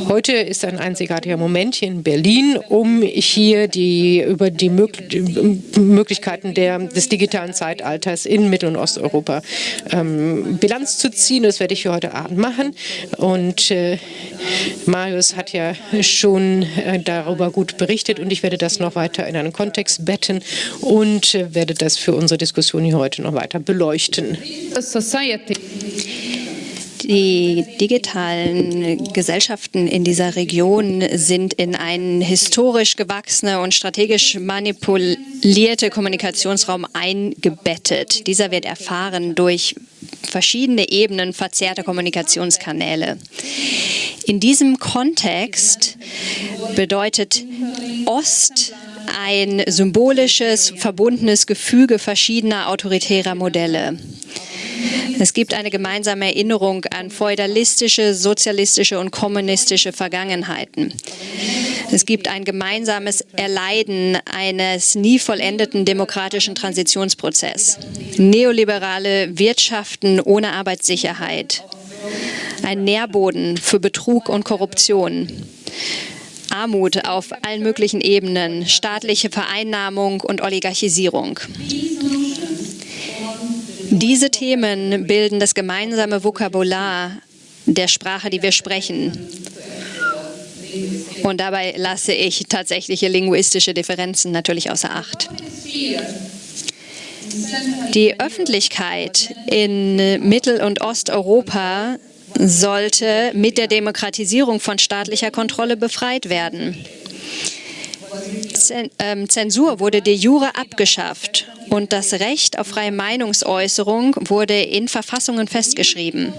Heute ist ein einzigartiger Moment hier in Berlin, um hier die, über die Möglichkeiten der, des digitalen Zeitalters in Mittel- und Osteuropa ähm, Bilanz zu ziehen. Das werde ich für heute Abend machen. Und äh, Marius hat ja schon äh, darüber gut berichtet und ich werde das noch weiter in einen Kontext betten und äh, werde das für unsere Diskussion hier heute noch weiter beleuchten. Die digitalen Gesellschaften in dieser Region sind in einen historisch gewachsene und strategisch manipulierte Kommunikationsraum eingebettet. Dieser wird erfahren durch verschiedene Ebenen verzerrter Kommunikationskanäle. In diesem Kontext bedeutet Ost ein symbolisches, verbundenes Gefüge verschiedener autoritärer Modelle. Es gibt eine gemeinsame Erinnerung an feudalistische, sozialistische und kommunistische Vergangenheiten. Es gibt ein gemeinsames Erleiden eines nie vollendeten demokratischen Transitionsprozesses. Neoliberale Wirtschaften ohne Arbeitssicherheit. Ein Nährboden für Betrug und Korruption. Armut auf allen möglichen Ebenen, staatliche Vereinnahmung und Oligarchisierung. Diese Themen bilden das gemeinsame Vokabular der Sprache, die wir sprechen. Und dabei lasse ich tatsächliche linguistische Differenzen natürlich außer Acht. Die Öffentlichkeit in Mittel- und Osteuropa sollte mit der Demokratisierung von staatlicher Kontrolle befreit werden. Ähm, Zensur wurde de jure abgeschafft und das Recht auf freie Meinungsäußerung wurde in Verfassungen festgeschrieben.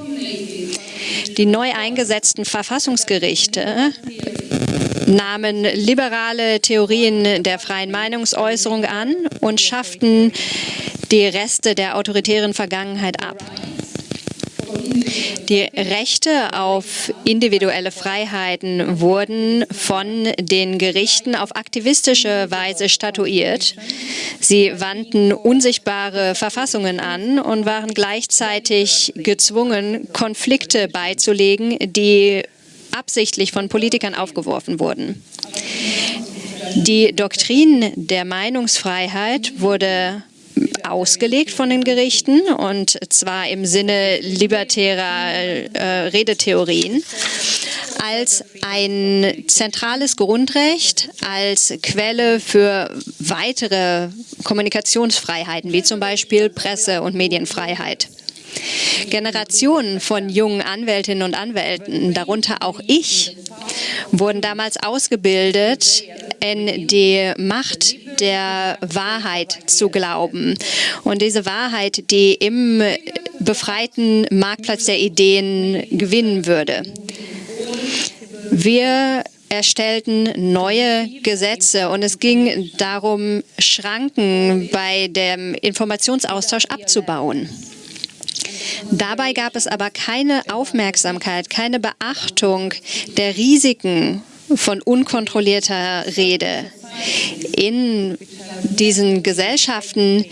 Die neu eingesetzten Verfassungsgerichte nahmen liberale Theorien der freien Meinungsäußerung an und schafften die Reste der autoritären Vergangenheit ab. Die Rechte auf individuelle Freiheiten wurden von den Gerichten auf aktivistische Weise statuiert. Sie wandten unsichtbare Verfassungen an und waren gleichzeitig gezwungen, Konflikte beizulegen, die absichtlich von Politikern aufgeworfen wurden. Die Doktrin der Meinungsfreiheit wurde ausgelegt von den Gerichten und zwar im Sinne libertärer äh, Redetheorien als ein zentrales Grundrecht, als Quelle für weitere Kommunikationsfreiheiten, wie zum Beispiel Presse- und Medienfreiheit. Generationen von jungen Anwältinnen und Anwälten, darunter auch ich, wurden damals ausgebildet, in die Macht der Wahrheit zu glauben. Und diese Wahrheit, die im befreiten Marktplatz der Ideen gewinnen würde. Wir erstellten neue Gesetze und es ging darum, Schranken bei dem Informationsaustausch abzubauen. Dabei gab es aber keine Aufmerksamkeit, keine Beachtung der Risiken von unkontrollierter Rede in diesen Gesellschaften,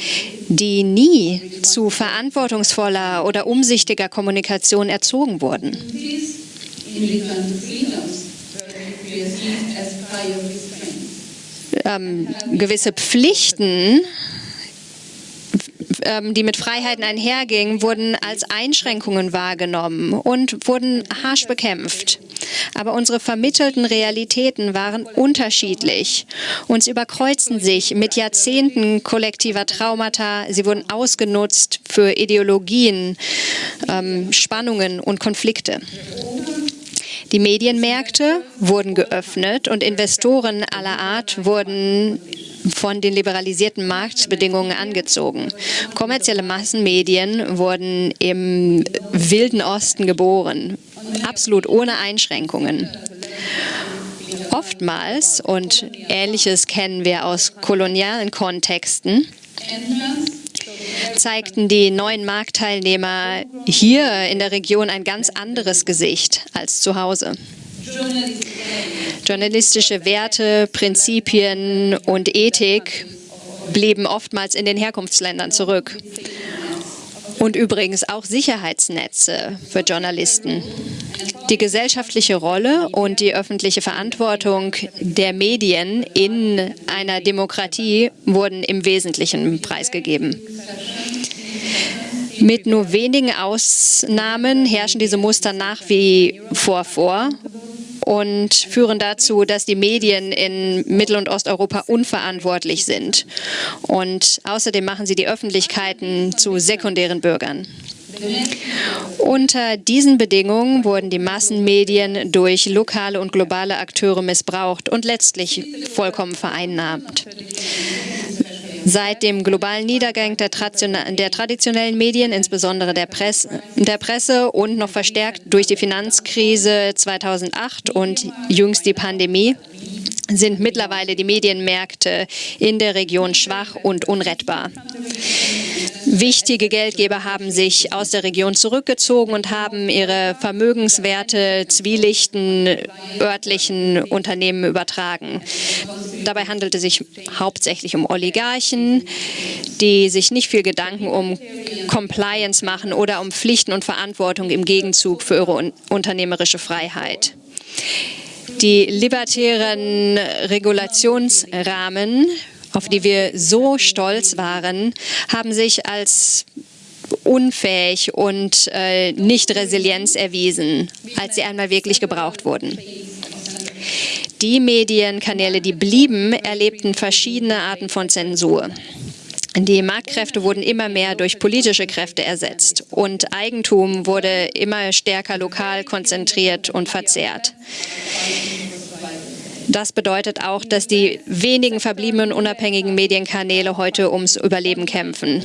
die nie zu verantwortungsvoller oder umsichtiger Kommunikation erzogen wurden. Ähm, gewisse Pflichten ähm, die mit Freiheiten einhergingen, wurden als Einschränkungen wahrgenommen und wurden harsch bekämpft. Aber unsere vermittelten Realitäten waren unterschiedlich und sie überkreuzten sich mit Jahrzehnten kollektiver Traumata. Sie wurden ausgenutzt für Ideologien, ähm, Spannungen und Konflikte. Die Medienmärkte wurden geöffnet und Investoren aller Art wurden von den liberalisierten Marktbedingungen angezogen. Kommerzielle Massenmedien wurden im wilden Osten geboren, absolut ohne Einschränkungen. Oftmals, und Ähnliches kennen wir aus kolonialen Kontexten, zeigten die neuen Marktteilnehmer hier in der Region ein ganz anderes Gesicht als zu Hause. Journalistische Werte, Prinzipien und Ethik blieben oftmals in den Herkunftsländern zurück. Und übrigens auch Sicherheitsnetze für Journalisten. Die gesellschaftliche Rolle und die öffentliche Verantwortung der Medien in einer Demokratie wurden im Wesentlichen preisgegeben. Mit nur wenigen Ausnahmen herrschen diese Muster nach wie vor vor und führen dazu, dass die Medien in Mittel- und Osteuropa unverantwortlich sind. Und außerdem machen sie die Öffentlichkeiten zu sekundären Bürgern. Unter diesen Bedingungen wurden die Massenmedien durch lokale und globale Akteure missbraucht und letztlich vollkommen vereinnahmt. Seit dem globalen Niedergang der, der traditionellen Medien, insbesondere der Presse, der Presse und noch verstärkt durch die Finanzkrise 2008 und jüngst die Pandemie, sind mittlerweile die Medienmärkte in der Region schwach und unrettbar. Wichtige Geldgeber haben sich aus der Region zurückgezogen und haben ihre Vermögenswerte zwielichten örtlichen Unternehmen übertragen. Dabei handelt es sich hauptsächlich um Oligarchen, die sich nicht viel Gedanken um Compliance machen oder um Pflichten und Verantwortung im Gegenzug für ihre unternehmerische Freiheit. Die libertären Regulationsrahmen, auf die wir so stolz waren, haben sich als unfähig und äh, nicht Resilienz erwiesen, als sie einmal wirklich gebraucht wurden. Die Medienkanäle, die blieben, erlebten verschiedene Arten von Zensur. Die Marktkräfte wurden immer mehr durch politische Kräfte ersetzt und Eigentum wurde immer stärker lokal konzentriert und verzehrt. Das bedeutet auch, dass die wenigen verbliebenen unabhängigen Medienkanäle heute ums Überleben kämpfen.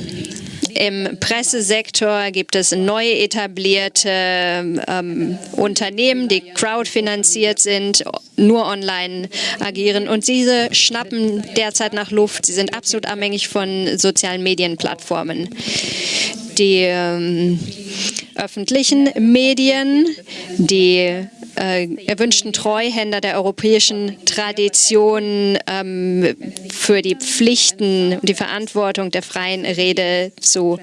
Im Pressesektor gibt es neu etablierte ähm, Unternehmen, die crowdfinanziert sind, nur online agieren. Und diese schnappen derzeit nach Luft. Sie sind absolut abhängig von sozialen Medienplattformen. Die ähm, öffentlichen Medien, die äh, erwünschten Treuhänder der europäischen Tradition ähm, für die Pflichten und die Verantwortung der freien Rede zu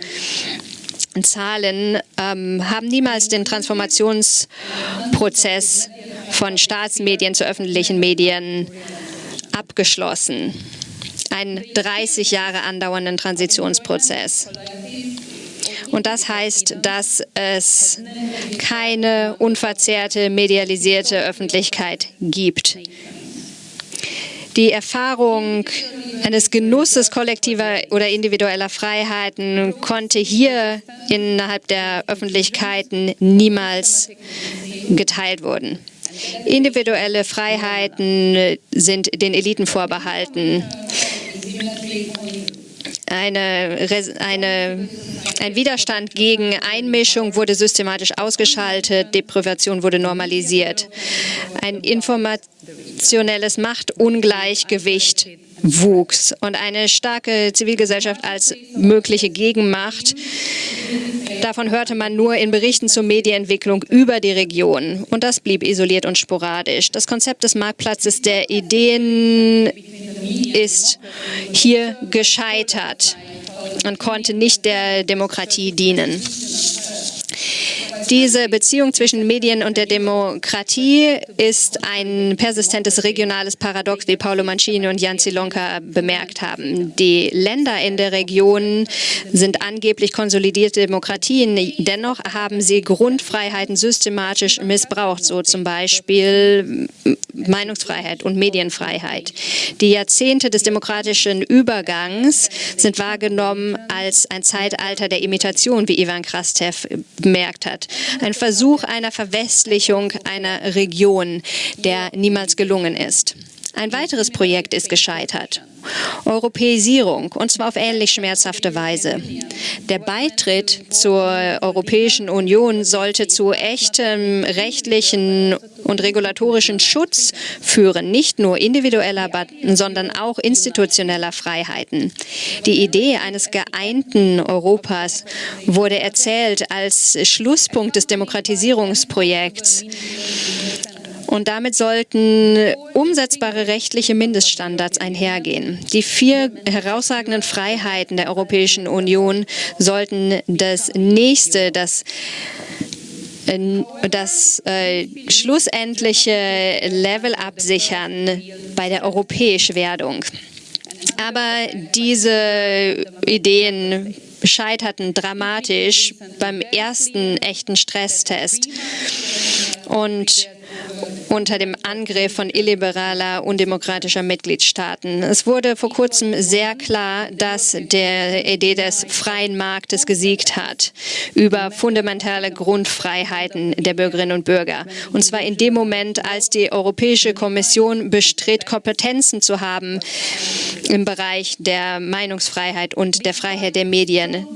zahlen, ähm, haben niemals den Transformationsprozess von Staatsmedien zu öffentlichen Medien abgeschlossen. Einen 30 Jahre andauernden Transitionsprozess. Und das heißt, dass es keine unverzerrte, medialisierte Öffentlichkeit gibt. Die Erfahrung eines Genusses kollektiver oder individueller Freiheiten konnte hier innerhalb der Öffentlichkeiten niemals geteilt werden. Individuelle Freiheiten sind den Eliten vorbehalten eine, eine, ein Widerstand gegen Einmischung wurde systematisch ausgeschaltet, Deprivation wurde normalisiert. Ein informationelles Machtungleichgewicht wuchs und eine starke Zivilgesellschaft als mögliche Gegenmacht. Davon hörte man nur in Berichten zur Medienentwicklung über die Region und das blieb isoliert und sporadisch. Das Konzept des Marktplatzes der Ideen ist hier gescheitert und konnte nicht der Demokratie dienen. Diese Beziehung zwischen Medien und der Demokratie ist ein persistentes regionales Paradox, wie Paolo Mancini und Jan Zilonka bemerkt haben. Die Länder in der Region sind angeblich konsolidierte Demokratien. Dennoch haben sie Grundfreiheiten systematisch missbraucht, so zum Beispiel Meinungsfreiheit und Medienfreiheit. Die Jahrzehnte des demokratischen Übergangs sind wahrgenommen als ein Zeitalter der Imitation, wie Ivan Krastev bemerkt hat. Ein Versuch einer Verwestlichung einer Region, der niemals gelungen ist. Ein weiteres Projekt ist gescheitert. Europäisierung, und zwar auf ähnlich schmerzhafte Weise. Der Beitritt zur Europäischen Union sollte zu echtem rechtlichen und regulatorischen Schutz führen, nicht nur individueller, sondern auch institutioneller Freiheiten. Die Idee eines geeinten Europas wurde erzählt als Schlusspunkt des Demokratisierungsprojekts Und damit sollten umsetzbare rechtliche Mindeststandards einhergehen. Die vier herausragenden Freiheiten der Europäischen Union sollten das nächste, das das äh, schlussendliche Level absichern bei der europäischen Werdung. Aber diese Ideen scheiterten dramatisch beim ersten echten Stresstest. Und unter dem Angriff von illiberaler, undemokratischer Mitgliedstaaten. Es wurde vor kurzem sehr klar, dass der Idee des freien Marktes gesiegt hat über fundamentale Grundfreiheiten der Bürgerinnen und Bürger. Und zwar in dem Moment, als die Europäische Kommission bestritt, Kompetenzen zu haben im Bereich der Meinungsfreiheit und der Freiheit der Medien.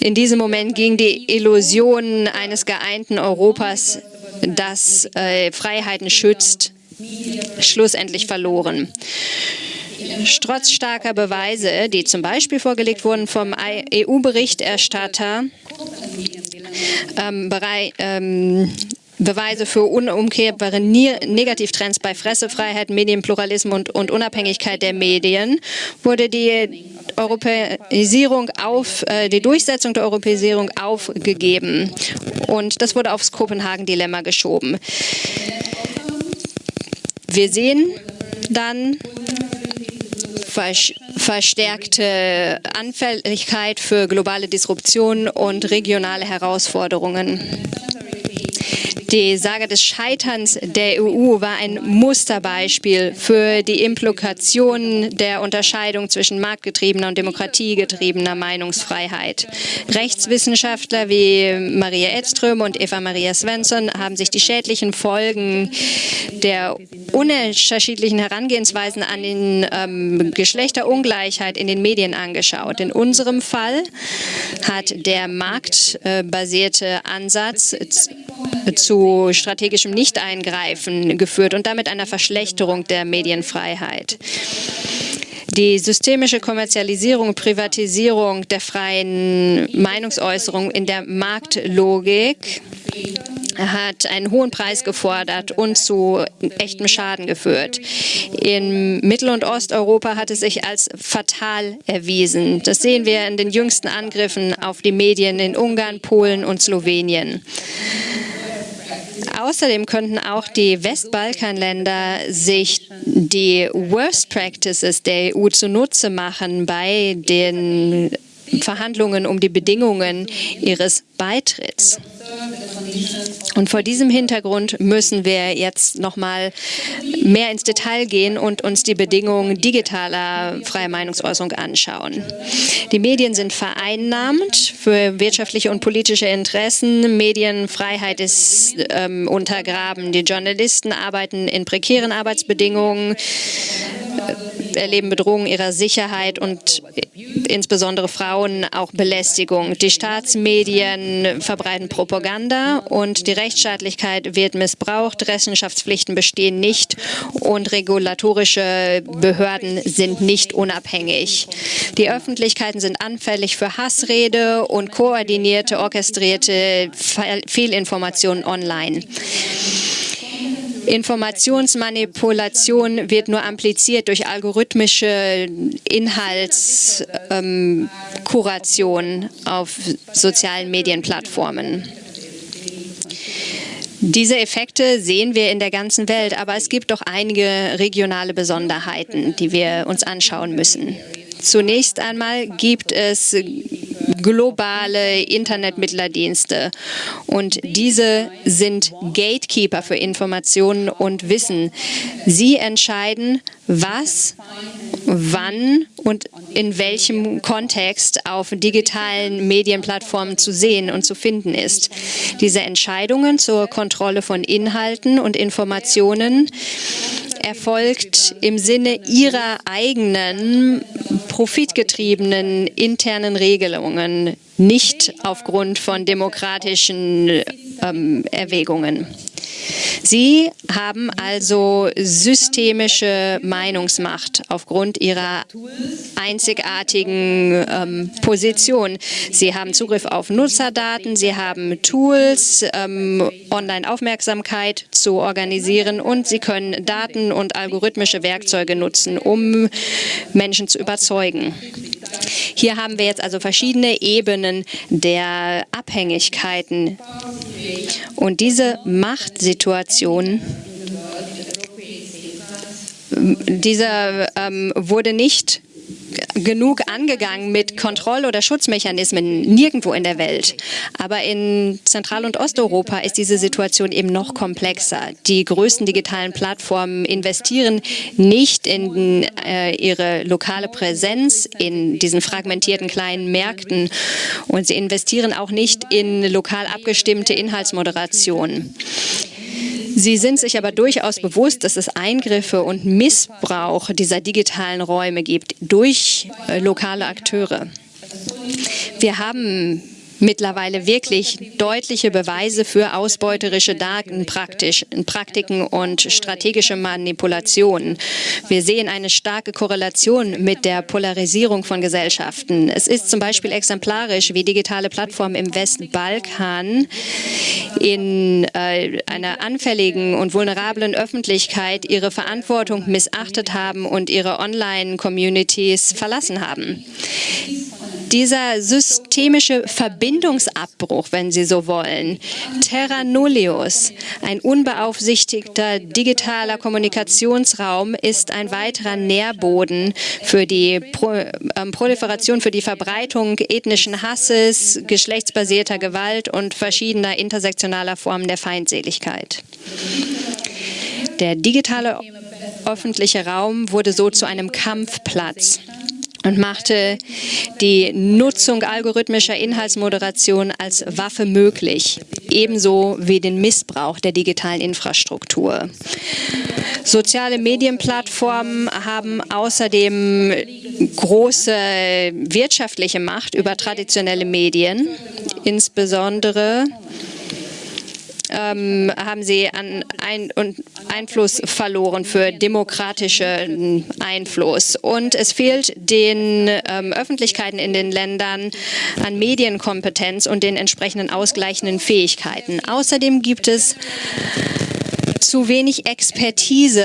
In diesem Moment ging die Illusion eines geeinten Europas das äh, Freiheiten schützt, schlussendlich verloren. Trotz starker Beweise, die zum Beispiel vorgelegt wurden vom EU-Berichterstatter, ähm, ähm, Beweise für unumkehrbare Negativtrends bei Pressefreiheit, Medienpluralismus und, Unabhängigkeit der Medien wurde die Europäisierung auf, äh, die Durchsetzung der Europäisierung aufgegeben. Und das wurde aufs Kopenhagen-Dilemma geschoben. Wir sehen dann verstärkte Anfälligkeit für globale Disruption und regionale Herausforderungen. Die Sage des Scheiterns der EU war ein Musterbeispiel für die Implikationen der Unterscheidung zwischen marktgetriebener und demokratiegetriebener Meinungsfreiheit. Rechtswissenschaftler wie Maria Edström und Eva Maria Svensson haben sich die schädlichen Folgen der unterschiedlichen Herangehensweisen an die ähm, Geschlechterungleichheit in den Medien angeschaut. In unserem Fall hat der marktbasierte Ansatz zu strategischem Nichteingreifen geführt und damit einer Verschlechterung der Medienfreiheit. Die systemische Kommerzialisierung und Privatisierung der freien Meinungsäußerung in der Marktlogik hat einen hohen Preis gefordert und zu echtem Schaden geführt. In Mittel- und Osteuropa hat es sich als fatal erwiesen. Das sehen wir in den jüngsten Angriffen auf die Medien in Ungarn, Polen und Slowenien. Außerdem könnten auch die Westbalkanländer sich die Worst Practices der EU zunutze machen bei den Verhandlungen um die Bedingungen ihres Beitritts. Und vor diesem Hintergrund müssen wir jetzt noch mal mehr ins Detail gehen und uns die Bedingungen digitaler freier Meinungsäußerung anschauen. Die Medien sind vereinnahmt für wirtschaftliche und politische Interessen. Medienfreiheit ist ähm, untergraben. Die Journalisten arbeiten in prekären Arbeitsbedingungen erleben Bedrohungen ihrer Sicherheit und insbesondere Frauen auch Belästigung. Die Staatsmedien verbreiten Propaganda und die Rechtsstaatlichkeit wird missbraucht, Rechenschaftspflichten bestehen nicht und regulatorische Behörden sind nicht unabhängig. Die Öffentlichkeiten sind anfällig für Hassrede und koordinierte, orchestrierte Fehlinformationen online. Informationsmanipulation wird nur ampliziert durch algorithmische Inhaltskuration ähm, auf sozialen Medienplattformen. Diese Effekte sehen wir in der ganzen Welt, aber es gibt doch einige regionale Besonderheiten, die wir uns anschauen müssen. Zunächst einmal gibt es globale Internetmittlerdienste. Und diese sind Gatekeeper für Informationen und Wissen. Sie entscheiden, was, wann und in welchem Kontext auf digitalen Medienplattformen zu sehen und zu finden ist. Diese Entscheidungen zur Kontrolle von Inhalten und Informationen erfolgt im Sinne ihrer eigenen profitgetriebenen internen Regelungen, nicht aufgrund von demokratischen ähm, Erwägungen. Sie haben also systemische Meinungsmacht aufgrund ihrer einzigartigen ähm, Position. Sie haben Zugriff auf Nutzerdaten, sie haben Tools, ähm, Online-Aufmerksamkeit zu organisieren und sie können Daten und algorithmische Werkzeuge nutzen, um Menschen zu überzeugen. Hier haben wir jetzt also verschiedene Ebenen der Abhängigkeiten. Und diese Machtsituation dieser ähm, wurde nicht genug angegangen mit Kontroll- oder Schutzmechanismen nirgendwo in der Welt. Aber in Zentral- und Osteuropa ist diese Situation eben noch komplexer. Die größten digitalen Plattformen investieren nicht in äh, ihre lokale Präsenz in diesen fragmentierten kleinen Märkten und sie investieren auch nicht in lokal abgestimmte Inhaltsmoderation. Sie sind sich aber durchaus bewusst, dass es Eingriffe und Missbrauch dieser digitalen Räume gibt durch äh, lokale Akteure. Wir haben mittlerweile wirklich deutliche Beweise für ausbeuterische Datenpraktiken und strategische Manipulationen. Wir sehen eine starke Korrelation mit der Polarisierung von Gesellschaften. Es ist zum Beispiel exemplarisch, wie digitale Plattformen im Westbalkan in äh, einer anfälligen und vulnerablen Öffentlichkeit ihre Verantwortung missachtet haben und ihre Online-Communities verlassen haben dieser systemische Verbindungsabbruch, wenn Sie so wollen, Terra Nullius, ein unbeaufsichtigter digitaler Kommunikationsraum, ist ein weiterer Nährboden für die Pro ähm, Proliferation, für die Verbreitung ethnischen Hasses, geschlechtsbasierter Gewalt und verschiedener intersektionaler Formen der Feindseligkeit. Der digitale öffentliche Raum wurde so zu einem Kampfplatz und machte die Nutzung algorithmischer Inhaltsmoderation als Waffe möglich, ebenso wie den Missbrauch der digitalen Infrastruktur. Soziale Medienplattformen haben außerdem große wirtschaftliche Macht über traditionelle Medien, insbesondere ähm, haben sie an ein, Einfluss verloren für demokratischen Einfluss. Und es fehlt den ähm, Öffentlichkeiten in den Ländern an Medienkompetenz und den entsprechenden ausgleichenden Fähigkeiten. Außerdem gibt es zu wenig Expertise.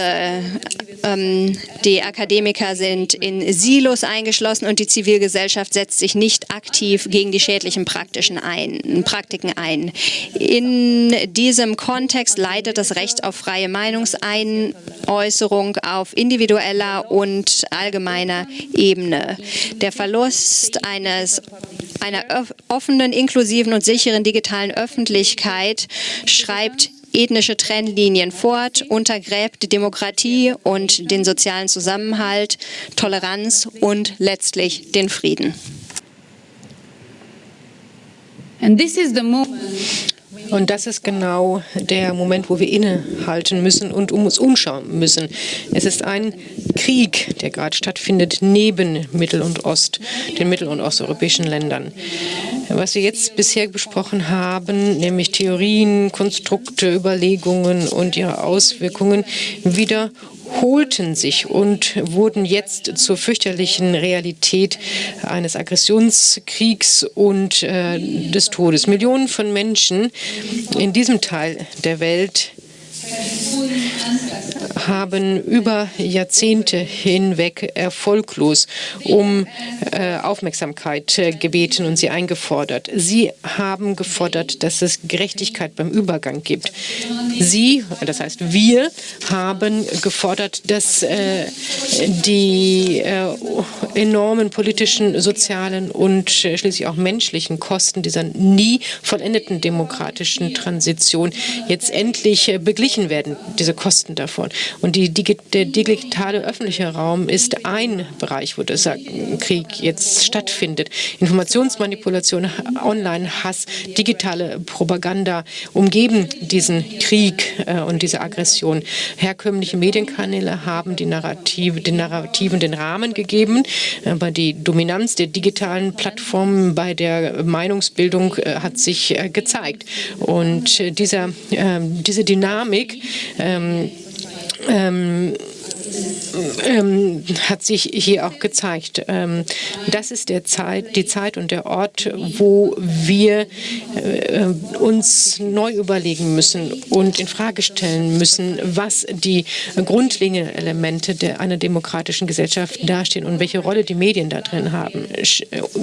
Ähm, die Akademiker sind in Silos eingeschlossen und die Zivilgesellschaft setzt sich nicht aktiv gegen die schädlichen Praktischen ein, Praktiken ein. In diesem Kontext leidet das Recht auf freie Meinungseinäußerung auf individueller und allgemeiner Ebene. Der Verlust eines einer offenen, inklusiven und sicheren digitalen Öffentlichkeit schreibt ethnische Trennlinien fort, untergräbt die Demokratie und den sozialen Zusammenhalt, Toleranz und letztlich den Frieden. Und das ist genau der Moment, wo wir innehalten müssen und um uns umschauen müssen. Es ist ein Krieg, der gerade stattfindet neben Mittel- und Ost, den mittel- und osteuropäischen Ländern. Was wir jetzt bisher besprochen haben, nämlich Theorien, Konstrukte, Überlegungen und ihre Auswirkungen, wieder holten sich und wurden jetzt zur fürchterlichen Realität eines Aggressionskriegs und äh, des Todes. Millionen von Menschen in diesem Teil der Welt haben über Jahrzehnte hinweg erfolglos um äh, Aufmerksamkeit äh, gebeten und sie eingefordert. Sie haben gefordert, dass es Gerechtigkeit beim Übergang gibt. Sie, das heißt wir, haben gefordert, dass äh, die äh, enormen politischen, sozialen und äh, schließlich auch menschlichen Kosten dieser nie vollendeten demokratischen Transition jetzt endlich äh, beglichen werden, diese Kosten davon. Und die, der digitale öffentliche Raum ist ein Bereich, wo dieser Krieg jetzt stattfindet. Informationsmanipulation, Online-Hass, digitale Propaganda umgeben diesen Krieg äh, und diese Aggression. Herkömmliche Medienkanäle haben die Narrative, den Narrativen den Rahmen gegeben, aber die Dominanz der digitalen Plattformen bei der Meinungsbildung äh, hat sich äh, gezeigt. Und dieser, ähm, diese Dynamik ähm, ähm, ähm, hat sich hier auch gezeigt. Ähm, das ist der Zeit, die Zeit und der Ort, wo wir äh, uns neu überlegen müssen und in Frage stellen müssen, was die grundlegenden Elemente der, einer demokratischen Gesellschaft dastehen und welche Rolle die Medien da drin haben.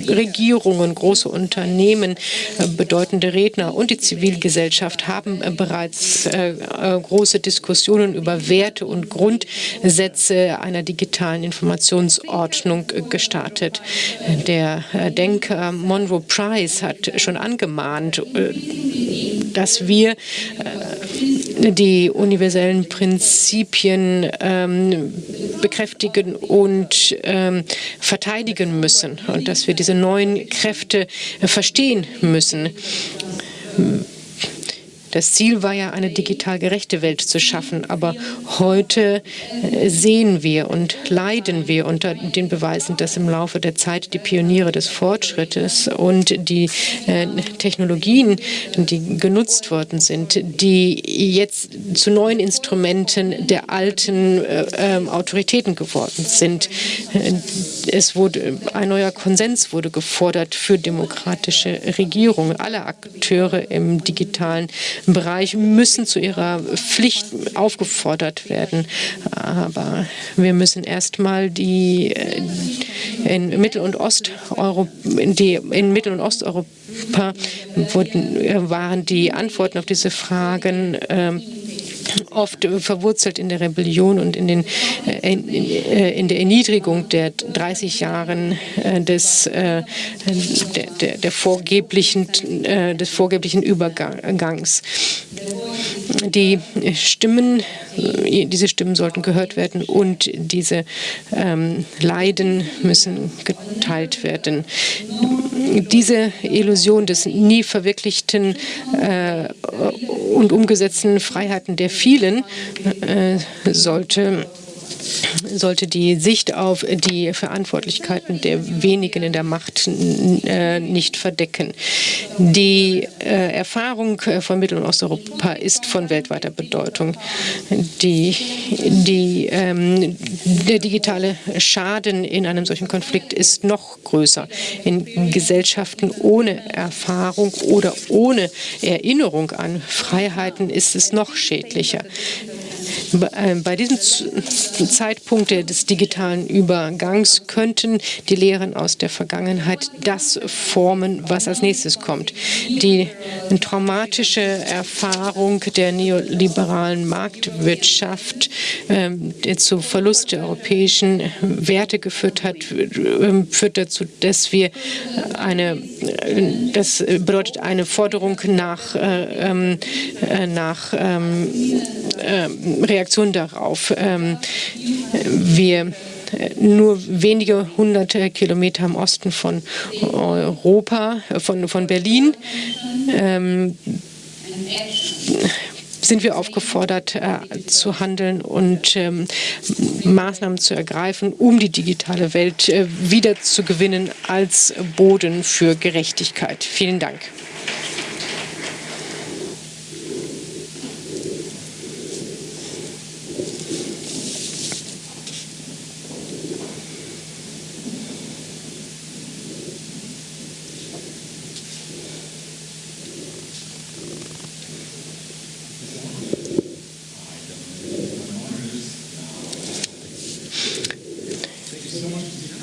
Regierungen, große Unternehmen, äh, bedeutende Redner und die Zivilgesellschaft haben äh, bereits äh, äh, große Diskussionen über Werte und Grundsätze einer digitalen Informationsordnung gestartet. Der Denker Monroe Price hat schon angemahnt, äh, dass wir äh, die universellen Prinzipien ähm, bekräftigen und ähm, verteidigen müssen und dass wir diese neuen Kräfte verstehen müssen. Das Ziel war ja, eine digital gerechte Welt zu schaffen. Aber heute äh, sehen wir und leiden wir unter den Beweisen, dass im Laufe der Zeit die Pioniere des Fortschrittes und die äh, Technologien, die genutzt worden sind, die jetzt zu neuen Instrumenten der alten äh, ähm, Autoritäten geworden sind. Es wurde ein neuer Konsens wurde gefordert für demokratische Regierungen. Alle Akteure im digitalen Bereich müssen zu ihrer Pflicht aufgefordert werden. Aber wir müssen erstmal die äh, in Mittel- und Osteuropa, die in Mittel- und Osteuropa wurden, äh, waren die Antworten auf diese Fragen äh, oft verwurzelt in der Rebellion und in, den, äh, äh, in der Erniedrigung der 30 Jahren äh, des, der, der, vorgeblichen, des vorgeblichen Übergangs. Die Stimmen, diese Stimmen sollten gehört werden und diese ähm, Leiden müssen geteilt werden. Diese Illusion des nie verwirklichten und umgesetzten Freiheiten der vielen äh, sollte sollte die Sicht auf die Verantwortlichkeiten der wenigen in der Macht äh, nicht verdecken. Die äh, Erfahrung von Mittel- und Osteuropa ist von weltweiter Bedeutung. Die, die, ähm, der digitale Schaden in einem solchen Konflikt ist noch größer. In Gesellschaften ohne Erfahrung oder ohne Erinnerung an Freiheiten ist es noch schädlicher. Äh, bei diesem Zeitpunkt des digitalen Übergangs könnten die Lehren aus der Vergangenheit das formen, was als nächstes kommt. Die traumatische Erfahrung der neoliberalen Marktwirtschaft, ähm, der zu Verlust der europäischen Werte geführt hat, ähm, führt dazu, dass wir eine, das bedeutet eine Forderung nach, äh, ähm, äh, nach Reaktion darauf. Ähm, wir äh, nur wenige hunderte Kilometer im Osten von Europa, von, von Berlin, ähm, sind wir aufgefordert äh, zu handeln und ähm, Maßnahmen zu ergreifen, um die digitale Welt äh, wieder zu gewinnen als Boden für Gerechtigkeit. Vielen Dank.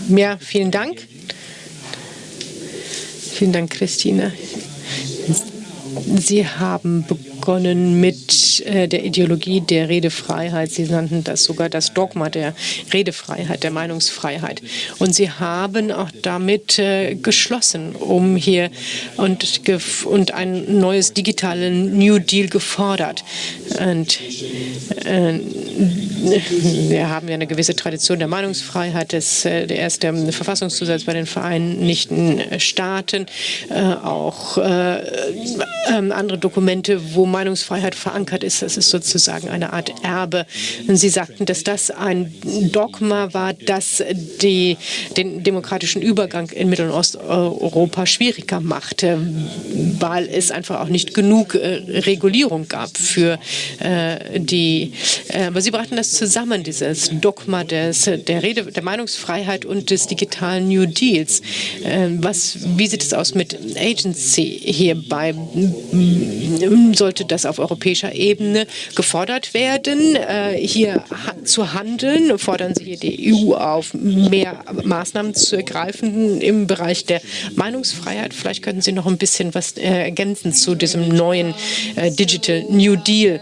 Ja, vielen Dank. Vielen Dank, Christine. Sie haben begonnen mit äh, der Ideologie der Redefreiheit. Sie nannten das sogar das Dogma der Redefreiheit, der Meinungsfreiheit. Und sie haben auch damit äh, geschlossen, um hier und, und ein neues digitalen New Deal gefordert. Und äh, wir haben ja eine gewisse Tradition der Meinungsfreiheit. Das, äh, der erste Verfassungszusatz bei den Vereinigten Staaten, äh, auch äh, ähm, andere Dokumente, wo Meinungsfreiheit verankert ist. Das ist sozusagen eine Art Erbe. Sie sagten, dass das ein Dogma war, das die, den demokratischen Übergang in Mittel- und Osteuropa schwieriger machte, weil es einfach auch nicht genug äh, Regulierung gab für äh, die. Äh, aber Sie brachten das zusammen, dieses Dogma des, der Rede, der Meinungsfreiheit und des digitalen New Deals. Ähm, was, wie sieht es aus mit Agency hierbei? Sollte das auf europäischer Ebene gefordert werden, äh, hier zu handeln? Fordern Sie hier die EU auf, mehr Maßnahmen zu ergreifen im Bereich der Meinungsfreiheit? Vielleicht könnten Sie noch ein bisschen was äh, ergänzen zu diesem neuen äh, Digital New Deal.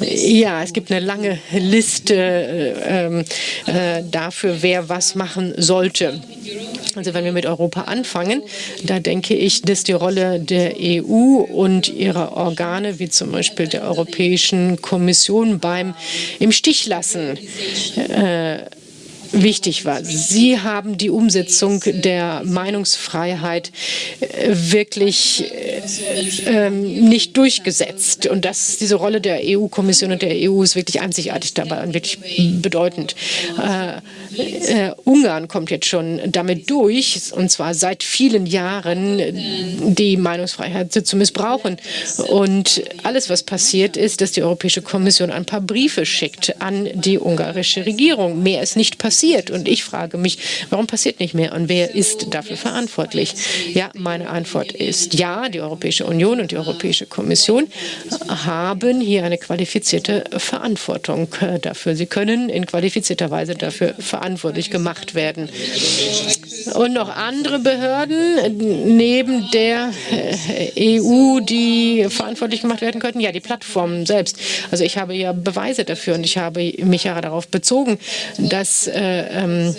Ja, es gibt eine lange Liste äh, äh, dafür, wer was machen sollte. Also wenn wir mit Europa anfangen, da denke ich, dass die Rolle der EU und ihrer Organe, wie zum Beispiel der Europäischen Kommission beim im Stich lassen, äh, wichtig war. Sie haben die Umsetzung der Meinungsfreiheit äh, wirklich äh, ähm, nicht durchgesetzt. Und das, diese Rolle der EU-Kommission und der EU ist wirklich einzigartig dabei und wirklich bedeutend. Äh, äh, Ungarn kommt jetzt schon damit durch, und zwar seit vielen Jahren, die Meinungsfreiheit zu missbrauchen. Und alles, was passiert, ist, dass die Europäische Kommission ein paar Briefe schickt an die ungarische Regierung. Mehr ist nicht passiert. Und ich frage mich, warum passiert nicht mehr und wer ist dafür verantwortlich? Ja, meine Antwort ist ja, die Europäische Union und die Europäische Kommission haben hier eine qualifizierte Verantwortung dafür. Sie können in qualifizierter Weise dafür verantwortlich gemacht werden. Und noch andere Behörden neben der EU, die verantwortlich gemacht werden könnten? Ja, die Plattformen selbst. Also ich habe ja Beweise dafür und ich habe mich ja darauf bezogen, dass äh, ähm,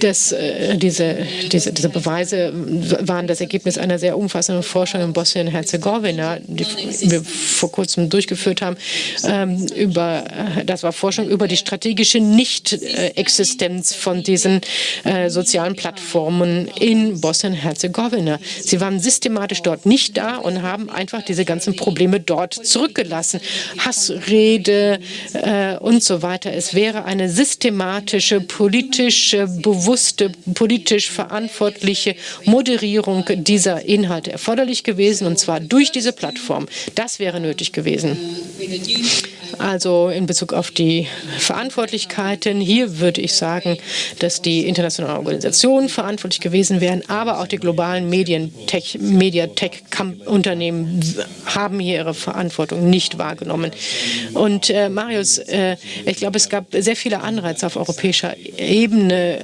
das, äh, diese, diese, diese Beweise waren das Ergebnis einer sehr umfassenden Forschung in Bosnien-Herzegowina, die wir vor kurzem durchgeführt haben. Ähm, über, äh, das war Forschung über die strategische Nicht-Existenz von diesen äh, sozialen Plattformen in Bosnien-Herzegowina. Sie waren systematisch dort nicht da und haben einfach diese ganzen Probleme dort zurückgelassen. Hassrede äh, und so weiter. Es wäre eine systematische politisch bewusste, politisch verantwortliche Moderierung dieser Inhalte erforderlich gewesen, und zwar durch diese Plattform. Das wäre nötig gewesen. Also in Bezug auf die Verantwortlichkeiten, hier würde ich sagen, dass die internationalen Organisationen verantwortlich gewesen wären, aber auch die globalen Media-Tech-Unternehmen haben hier ihre Verantwortung nicht wahrgenommen. Und äh, Marius, äh, ich glaube, es gab sehr viele Anreize auf europäischer Ebene,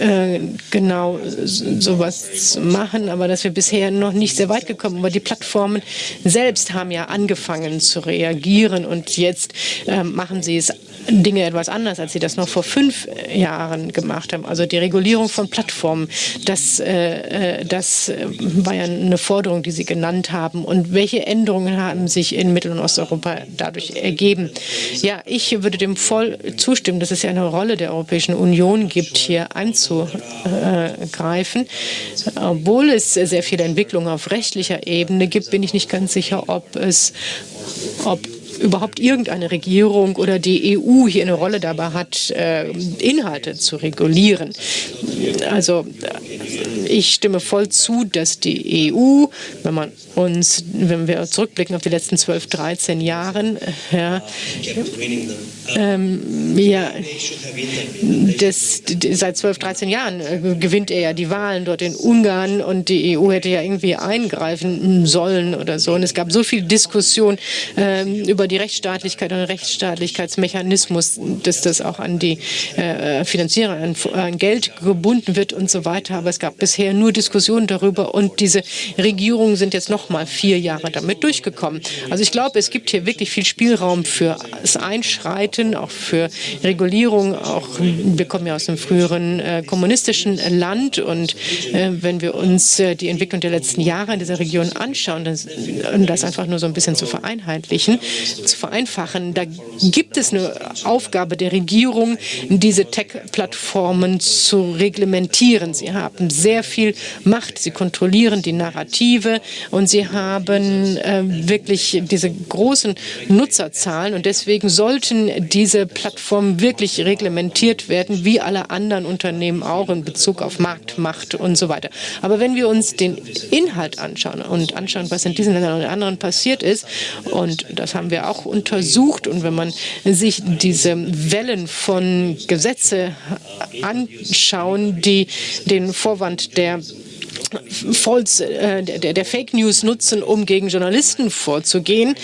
äh, genau sowas zu machen, aber dass wir bisher noch nicht sehr weit gekommen. Aber die Plattformen selbst haben ja angefangen zu reagieren und jetzt äh, machen sie es Dinge etwas anders, als sie das noch vor fünf Jahren gemacht haben. Also die Regulierung von Plattformen, das, äh, äh das war ja eine Forderung, die Sie genannt haben. Und welche Änderungen haben sich in Mittel- und Osteuropa dadurch ergeben? Ja, ich würde dem voll zustimmen, dass es ja eine Rolle der Europäischen Union gibt, hier einzugreifen. Obwohl es sehr viele Entwicklungen auf rechtlicher Ebene gibt, bin ich nicht ganz sicher, ob es ob überhaupt irgendeine Regierung oder die EU hier eine Rolle dabei hat, äh, Inhalte zu regulieren. Also ich stimme voll zu, dass die EU, wenn man uns, wenn wir zurückblicken auf die letzten 12, 13 Jahre, ja, ähm, ja, das, seit 12, 13 Jahren äh, gewinnt er ja die Wahlen dort in Ungarn und die EU hätte ja irgendwie eingreifen sollen oder so. Und es gab so viel Diskussion ähm, über die Rechtsstaatlichkeit und Rechtsstaatlichkeitsmechanismus, dass das auch an die äh, Finanzierer, an, an Geld gebunden wird und so weiter. Aber es gab bisher nur Diskussionen darüber und diese Regierungen sind jetzt noch mal vier Jahre damit durchgekommen. Also ich glaube, es gibt hier wirklich viel Spielraum für das Einschreiten, auch für Regulierung. Auch wir kommen ja aus einem früheren äh, kommunistischen Land und äh, wenn wir uns äh, die Entwicklung der letzten Jahre in dieser Region anschauen, das, um das einfach nur so ein bisschen zu vereinheitlichen, zu vereinfachen, da gibt es eine Aufgabe der Regierung, diese Tech-Plattformen zu reglementieren. Sie haben sehr viel Macht, sie kontrollieren die Narrative und sie haben äh, wirklich diese großen Nutzerzahlen und deswegen sollten diese Plattformen wirklich reglementiert werden, wie alle anderen Unternehmen auch in Bezug auf Marktmacht und so weiter. Aber wenn wir uns den Inhalt anschauen und anschauen, was in diesen Ländern und anderen passiert ist, und das haben wir auch untersucht, und wenn man sich diese Wellen von Gesetze anschauen, die den Vorwand der False, äh, der, der, Fake News nutzen, um gegen Journalisten vorzugehen,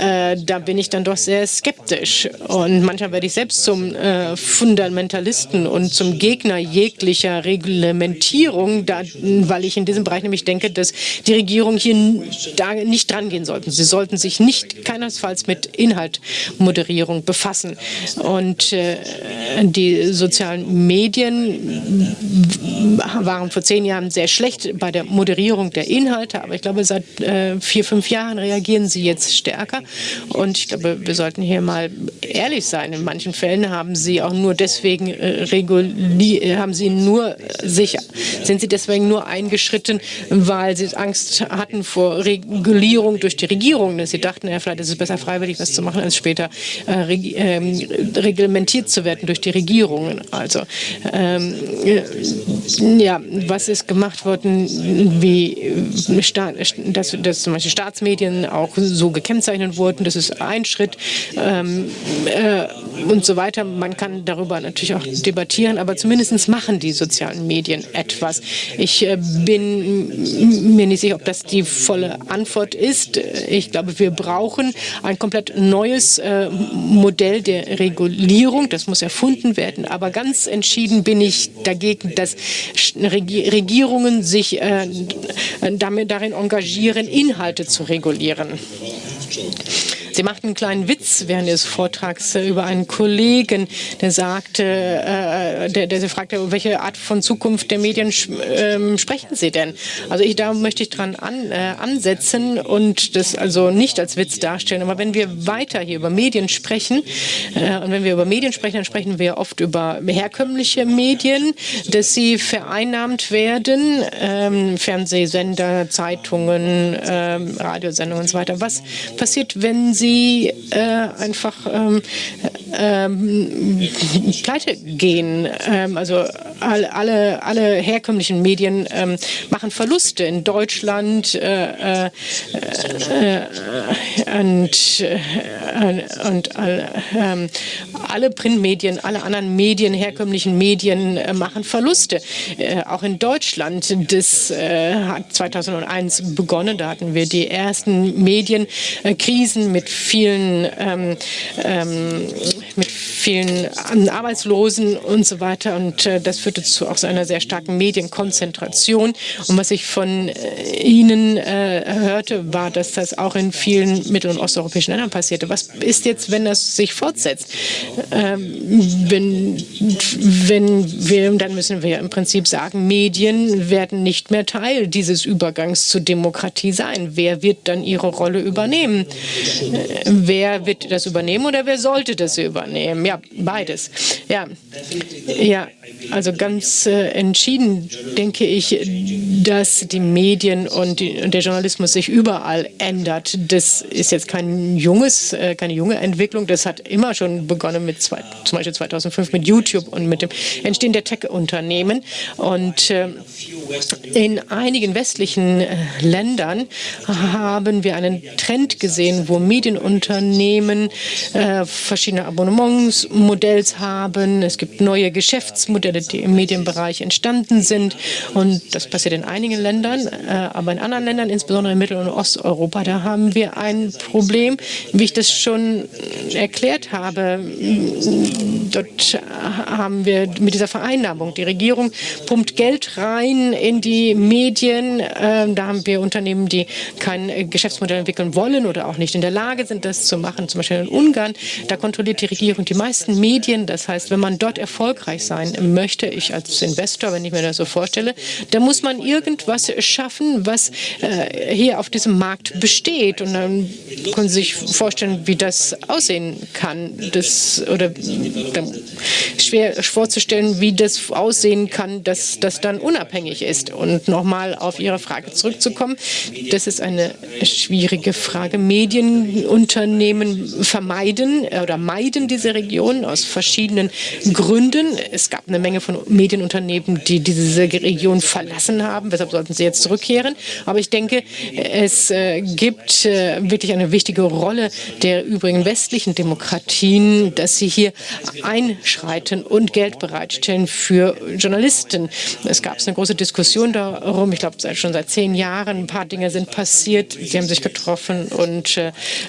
äh, da bin ich dann doch sehr skeptisch. Und manchmal werde ich selbst zum äh, Fundamentalisten und zum Gegner jeglicher Reglementierung, da, weil ich in diesem Bereich nämlich denke, dass die Regierung hier da nicht dran gehen sollten. Sie sollten sich nicht keinesfalls mit Inhaltmoderierung befassen. Und äh, die sozialen Medien waren vor zehn Jahren sehr schlecht bei der Moderierung der Inhalte, aber ich glaube, seit äh, vier, fünf Jahren reagieren sie jetzt stärker. Und ich glaube, wir sollten hier mal ehrlich sein. In manchen Fällen haben sie auch nur deswegen äh, haben sie nur sich, sind sie deswegen nur eingeschritten, weil sie Angst hatten vor Regulierung durch die Regierung. Sie dachten, ja, vielleicht ist es besser freiwillig, was zu machen, als später äh, ähm, reglementiert zu werden durch die Regierungen. Also ähm, ja, was ist gemacht worden? Wie äh, dass, dass zum Beispiel Staatsmedien auch so gekennzeichnet wurden. Das ist ein Schritt ähm, äh, und so weiter. Man kann darüber natürlich auch debattieren, aber zumindest machen die sozialen Medien etwas. Ich äh, bin mir nicht sicher, ob das die volle Antwort ist. Ich glaube, wir brauchen ein komplett neues äh, Modell der Regulierung. Das muss erfunden werden. Aber ganz entschieden bin ich dagegen, dass Regierungen sich sich äh, damit, darin engagieren, Inhalte zu regulieren. Sie machten einen kleinen Witz während des Vortrags äh, über einen Kollegen, der sagte, äh, der, der fragte, welche Art von Zukunft der Medien äh, sprechen Sie denn? Also ich, da möchte ich dran an, äh, ansetzen und das also nicht als Witz darstellen. Aber wenn wir weiter hier über Medien sprechen, äh, und wenn wir über Medien sprechen, dann sprechen wir oft über herkömmliche Medien, dass sie vereinnahmt werden, ähm, Fernsehsender, Zeitungen, ähm, Radiosendungen und so weiter. Was passiert, wenn sie sie äh, einfach ähm, ähm, pleite gehen. Ähm, also alle, alle, alle herkömmlichen Medien ähm, machen Verluste in Deutschland äh, äh, äh und, äh, und ähm, alle Printmedien, alle anderen Medien, herkömmlichen Medien äh, machen Verluste. auch in Deutschland, das hat 2001 begonnen, da hatten wir die ersten Medienkrisen mit vielen, ähm, ähm, mit vielen Arbeitslosen und so weiter. Und äh, das führte zu auch einer sehr starken Medienkonzentration. Und was ich von äh, Ihnen äh, hörte, war, dass das auch in vielen mittel- und osteuropäischen Ländern passierte. Was ist jetzt, wenn das sich fortsetzt? Ähm, wenn, wenn wir, dann müssen wir im Prinzip sagen, Medien werden nicht mehr Teil dieses Übergangs zur Demokratie sein. Wer wird dann ihre Rolle übernehmen? Wer wird das übernehmen oder wer sollte das übernehmen? Ja, beides. Ja, ja also ganz äh, entschieden denke ich, dass die Medien und, der Journalismus sich überall ändert. Das ist jetzt kein junges, äh, keine junge Entwicklung. Das hat immer schon begonnen mit zwei, zum Beispiel 2005 mit YouTube und mit dem Entstehen der Tech-Unternehmen. Und äh, In einigen westlichen Ländern haben wir einen Trend gesehen, wo Medienunternehmen äh, verschiedene Abonnementsmodells haben. Es gibt neue Geschäftsmodelle, die im Medienbereich entstanden sind. Und das passiert in einigen Ländern. Äh, aber in anderen Ländern, insbesondere in Mittel- und Osteuropa, da haben wir ein Problem, wie ich das schon erklärt habe. Dort haben wir mit dieser Vereinnahmung, die Regierung pumpt Geld rein in die Medien. Ähm, da haben wir Unternehmen, die kein Geschäftsmodell entwickeln wollen oder auch nicht in der Lage sind, das zu machen. Zum Beispiel in Ungarn, da kontrolliert die Regierung die meisten Medien. Das heißt, wenn man dort erfolgreich sein möchte, ich als Investor, wenn ich mir das so vorstelle, dann muss man irgendwas schaffen, was äh, hier auf diesem Markt besteht. Und dann können Sie sich vorstellen, wie das aussehen kann. Das, oder schwer vorzustellen, wie das aussehen kann, dass das dann unabhängig ist. Und nochmal auf Ihre Frage zurückzukommen, das ist eine schwierige Frage. Medienunternehmen vermeiden oder meiden diese Region aus verschiedenen Gründen. Es gab eine Menge von Medienunternehmen, die diese Region verlassen haben. Weshalb sollten sie jetzt zurückkehren? Aber ich denke, es äh, gibt äh, wirklich eine wichtige Rolle der übrigen westlichen Demokratien, dass sie hier einschreiten und Geld bereitstellen für Journalisten. Es gab eine große Diskussion darum, ich glaube schon seit zehn Jahren, ein paar Dinge sind passiert, sie haben sich getroffen und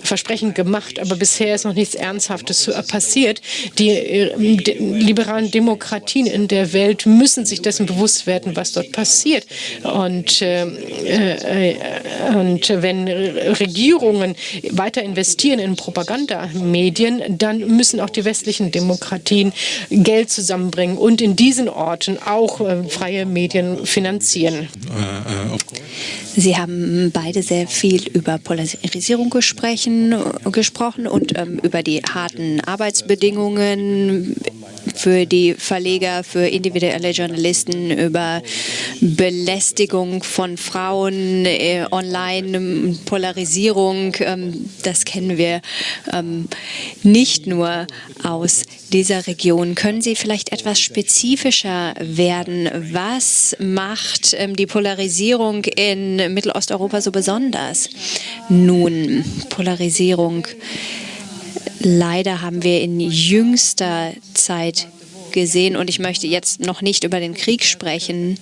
äh, Versprechen gemacht, aber bisher ist noch nichts Ernsthaftes passiert. Die, äh, die liberalen Demokratien in der Welt müssen sich dessen bewusst werden, was dort passiert. Und, äh, äh, und wenn Regierungen weiter investieren in Propagandamedien, dann müssen auch die westlichen Demokratien Geld zusammenbringen und in diesen Orten auch äh, freie Medien finanzieren. Sie haben beide sehr viel über Polarisierung gesprochen, gesprochen und ähm, über die harten Arbeitsbedingungen für die Verleger, für individuelle Journalisten, über Belästigung von Frauen, äh, online, Polarisierung. Ähm, das kennen wir ähm, nicht nur aus dieser Region. Können Sie vielleicht etwas spezifischer werden? Was macht ähm, die Polarisierung in Mittelosteuropa so besonders? Nun, Polarisierung leider haben wir in jüngster Zeit gesehen, und ich möchte jetzt noch nicht über den Krieg sprechen,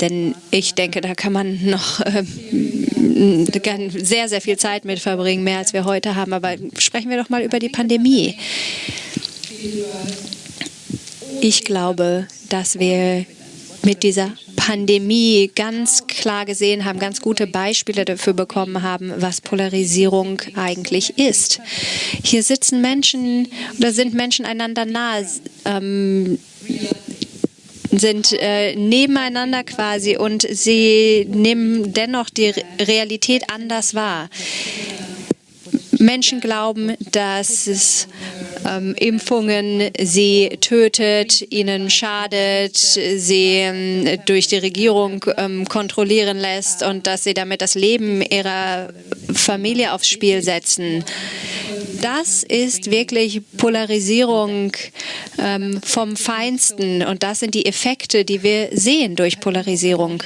denn ich denke, da kann man noch äh, sehr, sehr viel Zeit mit verbringen, mehr als wir heute haben. Aber sprechen wir doch mal über die Pandemie. Ich glaube, dass wir mit dieser Pandemie ganz klar gesehen haben, ganz gute Beispiele dafür bekommen haben, was Polarisierung eigentlich ist. Hier sitzen Menschen oder sind Menschen einander nahe. Ähm, sind äh, nebeneinander quasi und sie nehmen dennoch die Realität anders wahr. Menschen glauben, dass es ähm, Impfungen sie tötet, ihnen schadet, sie ähm, durch die Regierung ähm, kontrollieren lässt und dass sie damit das Leben ihrer Familie aufs Spiel setzen. Das ist wirklich Polarisierung ähm, vom Feinsten und das sind die Effekte, die wir sehen durch Polarisierung.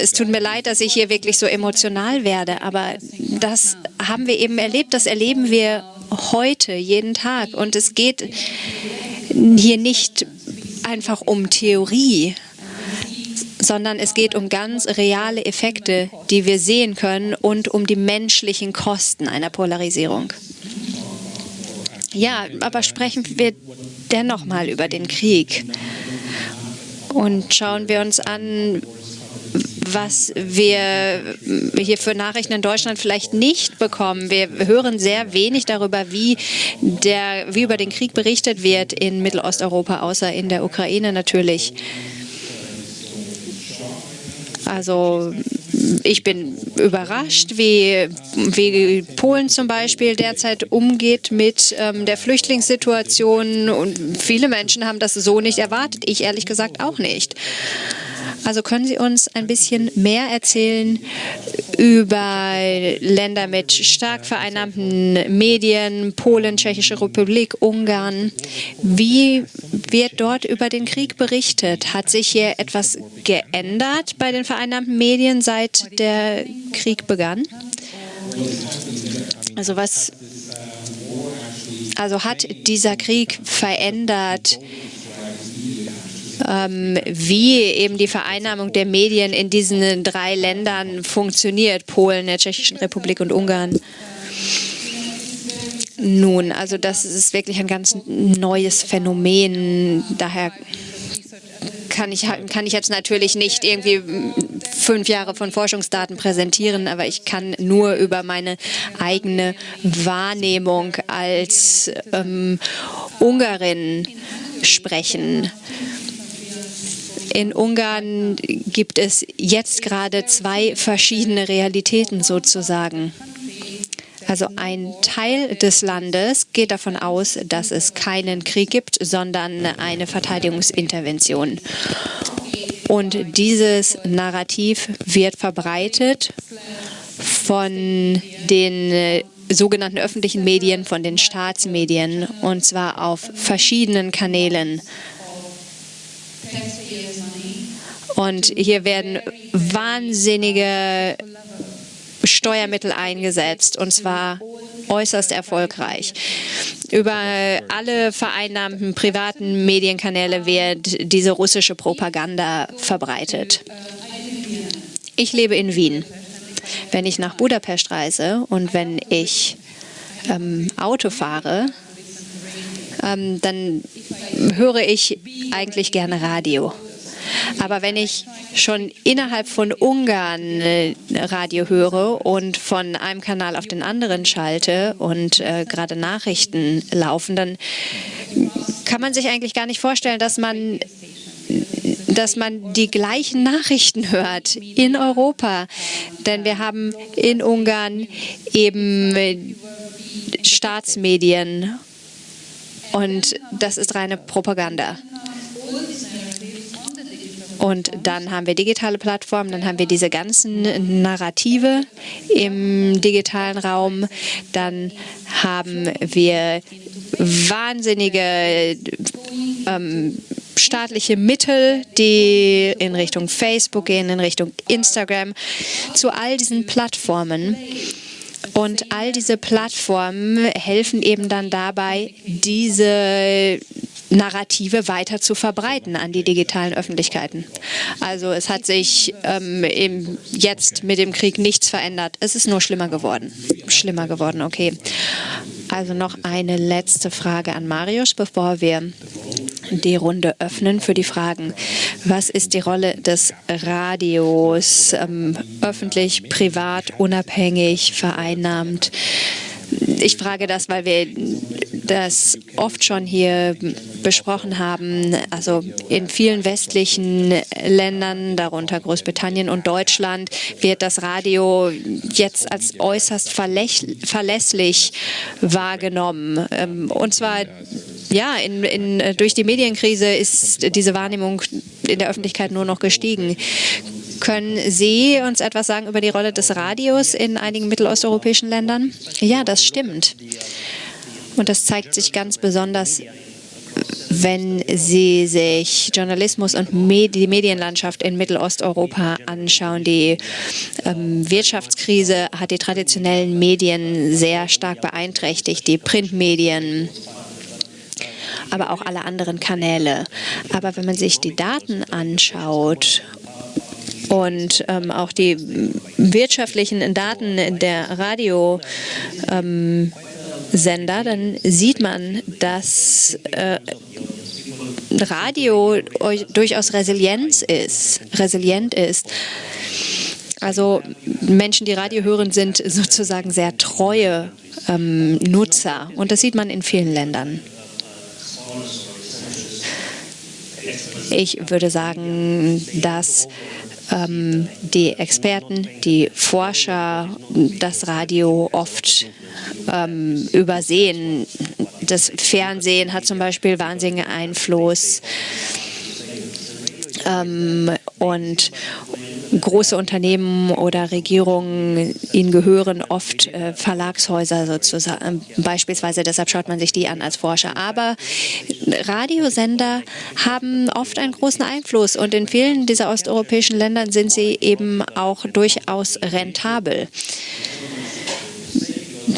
Es tut mir leid, dass ich hier wirklich so emotional werde, aber das haben wir eben erlebt, das erleben wir heute, jeden Tag. Und es geht hier nicht einfach um Theorie, sondern es geht um ganz reale Effekte, die wir sehen können und um die menschlichen Kosten einer Polarisierung. Ja, aber sprechen wir dennoch mal über den Krieg und schauen wir uns an, was wir hier für Nachrichten in Deutschland vielleicht nicht bekommen. Wir hören sehr wenig darüber, wie, der, wie über den Krieg berichtet wird in Mittelosteuropa, außer in der Ukraine natürlich. Also ich bin überrascht, wie, wie Polen zum Beispiel derzeit umgeht mit ähm, der Flüchtlingssituation. Und viele Menschen haben das so nicht erwartet. Ich ehrlich gesagt auch nicht. Also können Sie uns ein bisschen mehr erzählen über Länder mit stark vereinnahmten Medien, Polen, Tschechische Republik, Ungarn? Wie wird dort über den Krieg berichtet? Hat sich hier etwas geändert bei den vereinnahmten Medien, seit der Krieg begann? Also was also hat dieser Krieg verändert, ähm, wie eben die Vereinnahmung der Medien in diesen drei Ländern funktioniert, Polen, der Tschechischen Republik und Ungarn. Nun, also das ist wirklich ein ganz neues Phänomen. Daher kann ich, kann ich jetzt natürlich nicht irgendwie fünf Jahre von Forschungsdaten präsentieren, aber ich kann nur über meine eigene Wahrnehmung als ähm, Ungarin sprechen. In Ungarn gibt es jetzt gerade zwei verschiedene Realitäten sozusagen. Also ein Teil des Landes geht davon aus, dass es keinen Krieg gibt, sondern eine Verteidigungsintervention. Und dieses Narrativ wird verbreitet von den äh, sogenannten öffentlichen Medien, von den Staatsmedien, und zwar auf verschiedenen Kanälen. Und hier werden wahnsinnige Steuermittel eingesetzt, und zwar äußerst erfolgreich. Über alle vereinnahmten privaten Medienkanäle wird diese russische Propaganda verbreitet. Ich lebe in Wien. Wenn ich nach Budapest reise und wenn ich ähm, Auto fahre, ähm, dann höre ich eigentlich gerne Radio. Aber wenn ich schon innerhalb von Ungarn äh, Radio höre und von einem Kanal auf den anderen schalte und äh, gerade Nachrichten laufen, dann kann man sich eigentlich gar nicht vorstellen, dass man dass man die gleichen Nachrichten hört in Europa. Denn wir haben in Ungarn eben äh, Staatsmedien und das ist reine Propaganda. Und dann haben wir digitale Plattformen, dann haben wir diese ganzen Narrative im digitalen Raum, dann haben wir wahnsinnige ähm, staatliche Mittel, die in Richtung Facebook gehen, in Richtung Instagram, zu all diesen Plattformen. Und all diese Plattformen helfen eben dann dabei, diese Narrative weiter zu verbreiten an die digitalen Öffentlichkeiten. Also es hat sich ähm, jetzt mit dem Krieg nichts verändert. Es ist nur schlimmer geworden. Schlimmer geworden, okay. Also noch eine letzte Frage an Marius, bevor wir die Runde öffnen für die Fragen. Was ist die Rolle des Radios, ähm, öffentlich, privat, unabhängig, vereinnahmt? Ich frage das, weil wir das oft schon hier besprochen haben. Also in vielen westlichen Ländern, darunter Großbritannien und Deutschland, wird das Radio jetzt als äußerst verlässlich wahrgenommen. Ähm, und zwar ja, in, in, durch die Medienkrise ist diese Wahrnehmung in der Öffentlichkeit nur noch gestiegen. Können Sie uns etwas sagen über die Rolle des Radios in einigen mittelosteuropäischen Ländern? Ja, das stimmt. Und das zeigt sich ganz besonders, wenn Sie sich Journalismus und die Medienlandschaft in Mittelosteuropa anschauen. Die ähm, Wirtschaftskrise hat die traditionellen Medien sehr stark beeinträchtigt, die Printmedien, aber auch alle anderen Kanäle. Aber wenn man sich die Daten anschaut und ähm, auch die wirtschaftlichen Daten der Radiosender, ähm, dann sieht man, dass äh, Radio durchaus Resilienz ist, resilient ist. Also Menschen, die Radio hören, sind sozusagen sehr treue ähm, Nutzer. Und das sieht man in vielen Ländern. Ich würde sagen, dass ähm, die Experten, die Forscher das Radio oft ähm, übersehen. Das Fernsehen hat zum Beispiel wahnsinnigen Einfluss. Ähm, und große Unternehmen oder Regierungen, ihnen gehören oft äh, Verlagshäuser sozusagen, beispielsweise. Deshalb schaut man sich die an als Forscher. Aber Radiosender haben oft einen großen Einfluss und in vielen dieser osteuropäischen Ländern sind sie eben auch durchaus rentabel.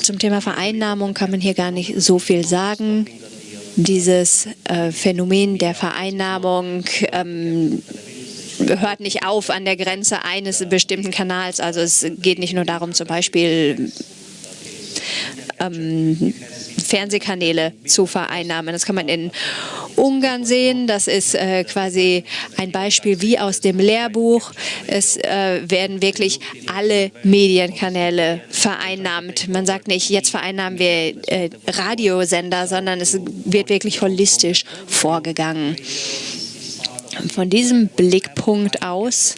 Zum Thema Vereinnahmung kann man hier gar nicht so viel sagen. Dieses äh, Phänomen der Vereinnahmung ähm, hört nicht auf an der Grenze eines bestimmten Kanals. Also es geht nicht nur darum, zum Beispiel ähm, Fernsehkanäle zu vereinnahmen. Das kann man in Ungarn sehen. Das ist äh, quasi ein Beispiel wie aus dem Lehrbuch. Es äh, werden wirklich alle Medienkanäle vereinnahmt. Man sagt nicht, jetzt vereinnahmen wir äh, Radiosender, sondern es wird wirklich holistisch vorgegangen. Von diesem Blickpunkt aus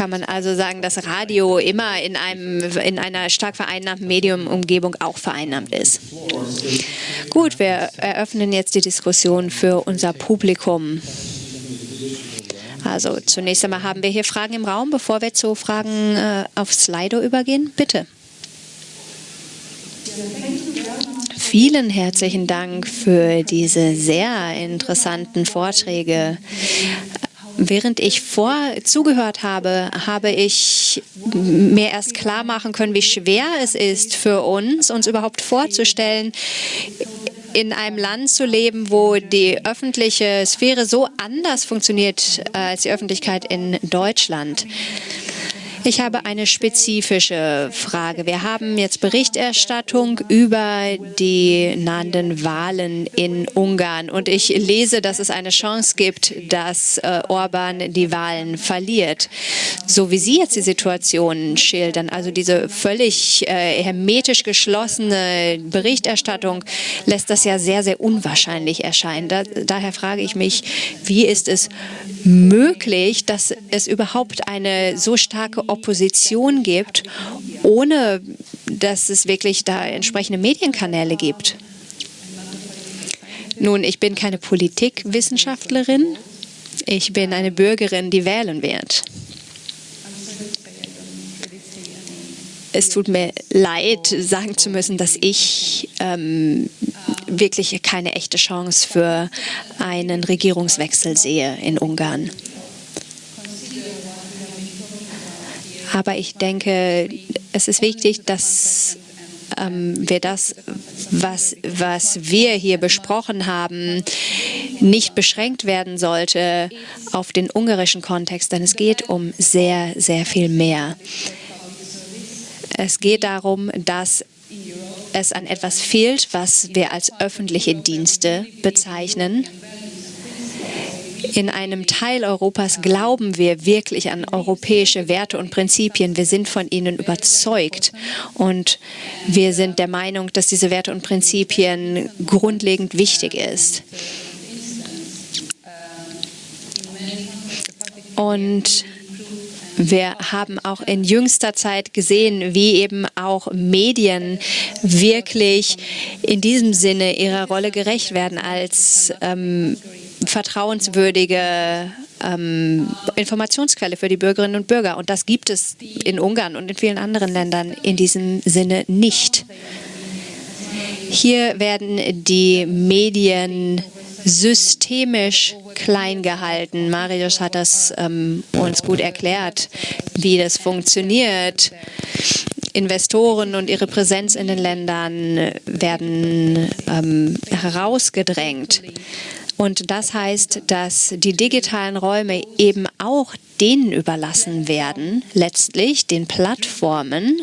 kann man also sagen, dass Radio immer in, einem, in einer stark vereinnahmten Mediumumgebung auch vereinnahmt ist. Gut, wir eröffnen jetzt die Diskussion für unser Publikum. Also zunächst einmal haben wir hier Fragen im Raum, bevor wir zu Fragen äh, auf Slido übergehen. Bitte. Vielen herzlichen Dank für diese sehr interessanten Vorträge. Während ich vor zugehört habe, habe ich mir erst klar machen können, wie schwer es ist für uns, uns überhaupt vorzustellen, in einem Land zu leben, wo die öffentliche Sphäre so anders funktioniert äh, als die Öffentlichkeit in Deutschland. Ich habe eine spezifische Frage. Wir haben jetzt Berichterstattung über die nahenden Wahlen in Ungarn und ich lese, dass es eine Chance gibt, dass äh, Orban die Wahlen verliert. So wie Sie jetzt die Situation schildern, also diese völlig äh, hermetisch geschlossene Berichterstattung, lässt das ja sehr, sehr unwahrscheinlich erscheinen. Da, daher frage ich mich, wie ist es möglich, dass es überhaupt eine so starke Opposition gibt, ohne dass es wirklich da entsprechende Medienkanäle gibt. Nun, ich bin keine Politikwissenschaftlerin. Ich bin eine Bürgerin, die wählen wird. Es tut mir leid, sagen zu müssen, dass ich ähm, wirklich keine echte Chance für einen Regierungswechsel sehe in Ungarn. Aber ich denke, es ist wichtig, dass ähm, wir das, was, was wir hier besprochen haben, nicht beschränkt werden sollte auf den ungarischen Kontext, denn es geht um sehr, sehr viel mehr. Es geht darum, dass es an etwas fehlt, was wir als öffentliche Dienste bezeichnen. In einem Teil Europas glauben wir wirklich an europäische Werte und Prinzipien. Wir sind von ihnen überzeugt und wir sind der Meinung, dass diese Werte und Prinzipien grundlegend wichtig ist. Und wir haben auch in jüngster Zeit gesehen, wie eben auch Medien wirklich in diesem Sinne ihrer Rolle gerecht werden als ähm, vertrauenswürdige ähm, Informationsquelle für die Bürgerinnen und Bürger. Und das gibt es in Ungarn und in vielen anderen Ländern in diesem Sinne nicht. Hier werden die Medien systemisch klein gehalten. Marius hat das ähm, uns gut erklärt, wie das funktioniert. Investoren und ihre Präsenz in den Ländern werden ähm, herausgedrängt. Und das heißt, dass die digitalen Räume eben auch denen überlassen werden, letztlich den Plattformen,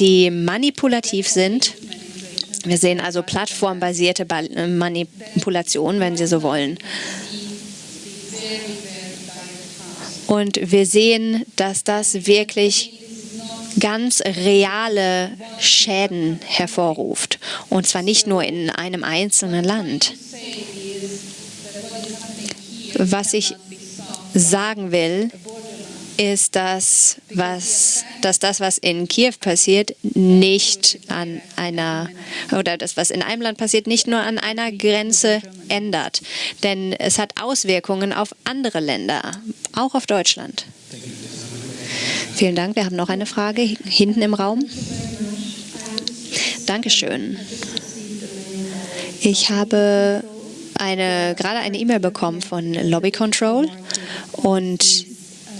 die manipulativ sind wir sehen also plattformbasierte äh, Manipulation, wenn Sie so wollen. Und wir sehen, dass das wirklich ganz reale Schäden hervorruft. Und zwar nicht nur in einem einzelnen Land. Was ich sagen will, ist, dass, was, dass das, was in Kiew passiert, nicht an einer, oder das, was in einem Land passiert, nicht nur an einer Grenze ändert. Denn es hat Auswirkungen auf andere Länder, auch auf Deutschland. Vielen Dank. Wir haben noch eine Frage hinten im Raum. Dankeschön. Ich habe eine, gerade eine E-Mail bekommen von Lobby Control und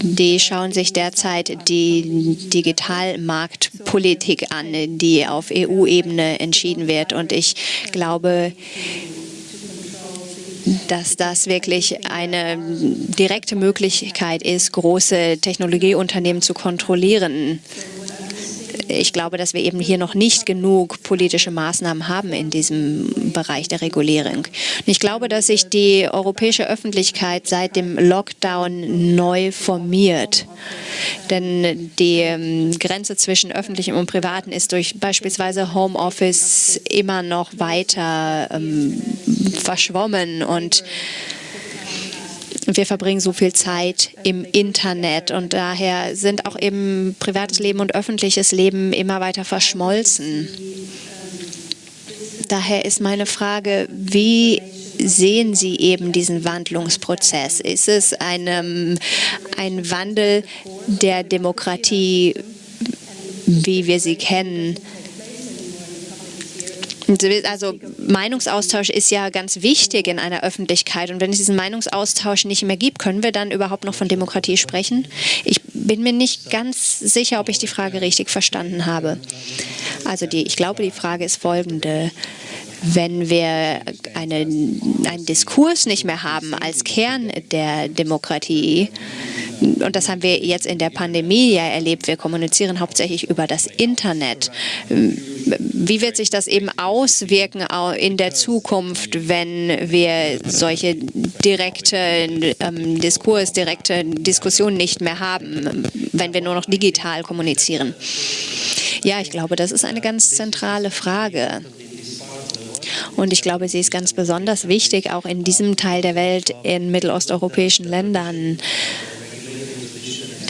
die schauen sich derzeit die Digitalmarktpolitik an, die auf EU-Ebene entschieden wird. Und ich glaube, dass das wirklich eine direkte Möglichkeit ist, große Technologieunternehmen zu kontrollieren ich glaube, dass wir eben hier noch nicht genug politische Maßnahmen haben in diesem Bereich der Regulierung. Und ich glaube, dass sich die europäische Öffentlichkeit seit dem Lockdown neu formiert. Denn die ähm, Grenze zwischen öffentlichem und privatem ist durch beispielsweise Homeoffice immer noch weiter ähm, verschwommen und wir verbringen so viel Zeit im Internet und daher sind auch eben privates Leben und öffentliches Leben immer weiter verschmolzen. Daher ist meine Frage, wie sehen Sie eben diesen Wandlungsprozess? Ist es eine, ein Wandel der Demokratie, wie wir sie kennen? Also Meinungsaustausch ist ja ganz wichtig in einer Öffentlichkeit. Und wenn es diesen Meinungsaustausch nicht mehr gibt, können wir dann überhaupt noch von Demokratie sprechen? Ich bin mir nicht ganz sicher, ob ich die Frage richtig verstanden habe. Also die, ich glaube, die Frage ist folgende. Wenn wir eine, einen Diskurs nicht mehr haben als Kern der Demokratie, und das haben wir jetzt in der Pandemie ja erlebt, wir kommunizieren hauptsächlich über das Internet. Wie wird sich das eben auswirken in der Zukunft, wenn wir solche direkte ähm, Diskurs, direkte Diskussionen nicht mehr haben, wenn wir nur noch digital kommunizieren? Ja, ich glaube, das ist eine ganz zentrale Frage. Und ich glaube, sie ist ganz besonders wichtig, auch in diesem Teil der Welt, in mittelosteuropäischen Ländern.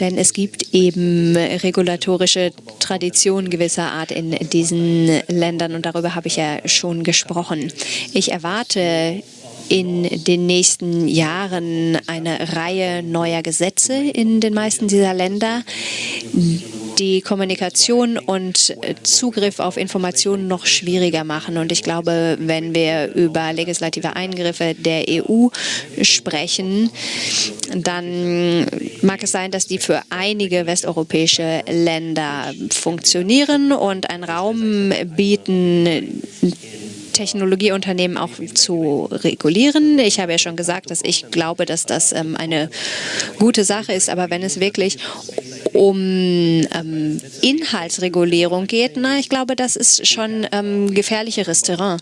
Denn es gibt eben regulatorische Traditionen gewisser Art in diesen Ländern und darüber habe ich ja schon gesprochen. Ich erwarte in den nächsten Jahren eine Reihe neuer Gesetze in den meisten dieser Länder, die Kommunikation und Zugriff auf Informationen noch schwieriger machen. Und ich glaube, wenn wir über legislative Eingriffe der EU sprechen, dann mag es sein, dass die für einige westeuropäische Länder funktionieren und einen Raum bieten, Technologieunternehmen auch zu regulieren. Ich habe ja schon gesagt, dass ich glaube, dass das ähm, eine gute Sache ist. Aber wenn es wirklich um ähm, Inhaltsregulierung geht, na, ich glaube, das ist schon ähm, gefährlicheres Terrain.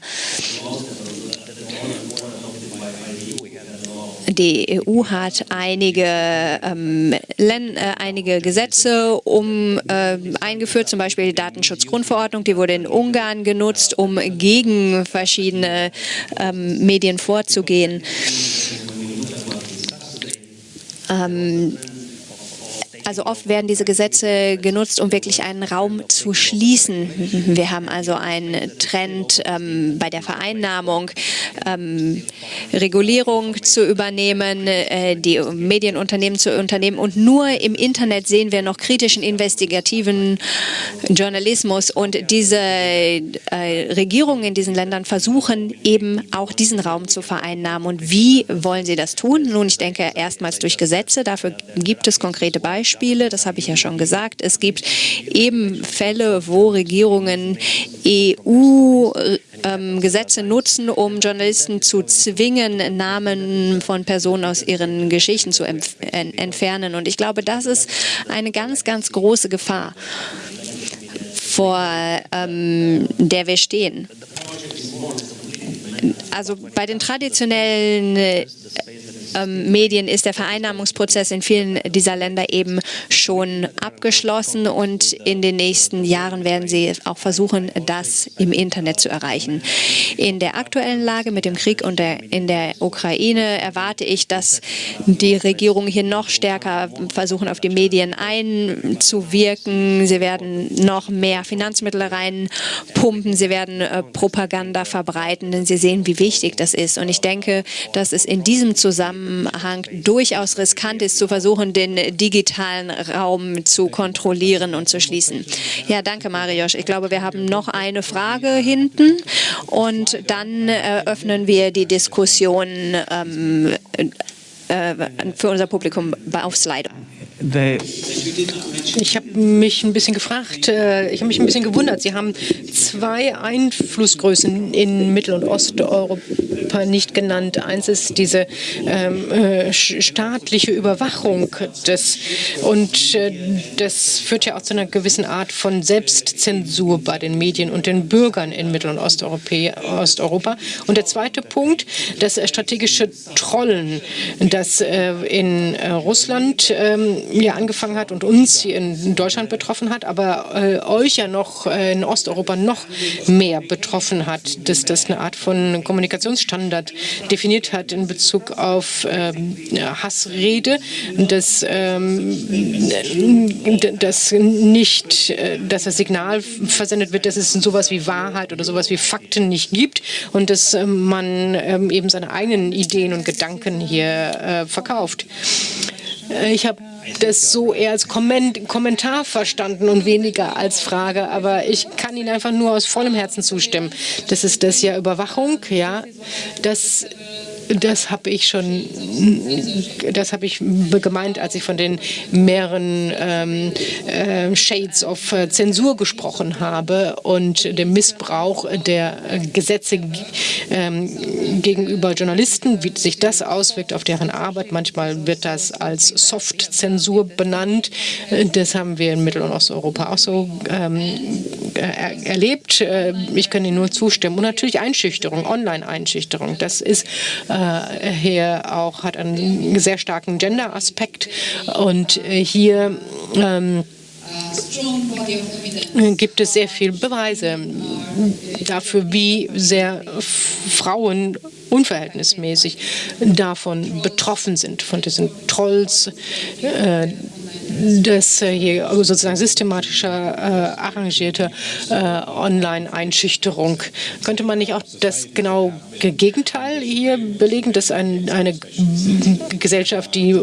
Die EU hat einige, ähm, äh, einige Gesetze um, äh, eingeführt, zum Beispiel die Datenschutzgrundverordnung, die wurde in Ungarn genutzt, um gegen verschiedene ähm, Medien vorzugehen. Ähm, also oft werden diese Gesetze genutzt, um wirklich einen Raum zu schließen. Wir haben also einen Trend ähm, bei der Vereinnahmung, ähm, Regulierung zu übernehmen, äh, die Medienunternehmen zu unternehmen. Und nur im Internet sehen wir noch kritischen, investigativen Journalismus. Und diese äh, Regierungen in diesen Ländern versuchen eben auch diesen Raum zu vereinnahmen. Und wie wollen sie das tun? Nun, ich denke erstmals durch Gesetze. Dafür gibt es konkrete Beispiele. Beispiele, das habe ich ja schon gesagt. Es gibt eben Fälle, wo Regierungen EU-Gesetze ähm, nutzen, um Journalisten zu zwingen, Namen von Personen aus ihren Geschichten zu entfernen. Und ich glaube, das ist eine ganz, ganz große Gefahr, vor ähm, der wir stehen. Also bei den traditionellen ähm, Medien ist der Vereinnahmungsprozess in vielen dieser Länder eben schon abgeschlossen und in den nächsten Jahren werden sie auch versuchen, das im Internet zu erreichen. In der aktuellen Lage mit dem Krieg und der, in der Ukraine erwarte ich, dass die Regierung hier noch stärker versuchen, auf die Medien einzuwirken. Sie werden noch mehr Finanzmittel reinpumpen, sie werden äh, Propaganda verbreiten, denn sie sehen, wie wichtig das ist. Und ich denke, dass es in diesem Zusammenhang durchaus riskant ist, zu versuchen, den digitalen Raum zu kontrollieren und zu schließen. Ja, danke, Marius. Ich glaube, wir haben noch eine Frage hinten und dann eröffnen wir die Diskussion ähm, äh, für unser Publikum auf Slido. Ich habe mich ein bisschen gefragt, äh, ich habe mich ein bisschen gewundert. Sie haben zwei Einflussgrößen in Mittel- und Osteuropa nicht genannt. Eins ist diese ähm, äh, staatliche Überwachung des, und äh, das führt ja auch zu einer gewissen Art von Selbstzensur bei den Medien und den Bürgern in Mittel- und Osteuropa. Und der zweite Punkt, das strategische Trollen, das äh, in äh, Russland ähm, ja angefangen hat und uns hier in Deutschland betroffen hat, aber äh, euch ja noch äh, in Osteuropa noch mehr betroffen hat, dass das eine Art von Kommunikationsstandard definiert hat in Bezug auf ähm, Hassrede, dass, ähm, dass nicht äh, dass das Signal versendet wird, dass es sowas wie Wahrheit oder sowas wie Fakten nicht gibt und dass äh, man ähm, eben seine eigenen Ideen und Gedanken hier äh, verkauft. Äh, ich habe das so eher als Kommentar verstanden und weniger als Frage. Aber ich kann Ihnen einfach nur aus vollem Herzen zustimmen. Das ist das ja Überwachung, ja. Das das habe ich schon, das habe ich gemeint, als ich von den mehreren ähm, äh, Shades of äh, Zensur gesprochen habe und dem Missbrauch der Gesetze ähm, gegenüber Journalisten, wie sich das auswirkt auf deren Arbeit. Manchmal wird das als Soft-Zensur benannt. Das haben wir in Mittel- und Osteuropa auch so ähm, er erlebt. Äh, ich kann Ihnen nur zustimmen. Und natürlich Einschüchterung, Online-Einschüchterung. Das ist äh, hier auch, hat einen sehr starken Gender-Aspekt. Und äh, hier ähm, gibt es sehr viele Beweise dafür, wie sehr Frauen unverhältnismäßig davon betroffen sind, von diesen Trolls, äh, das äh, hier sozusagen systematischer, äh, arrangierte äh, Online-Einschüchterung. Könnte man nicht auch das genau Gegenteil hier belegen, dass ein, eine Gesellschaft, die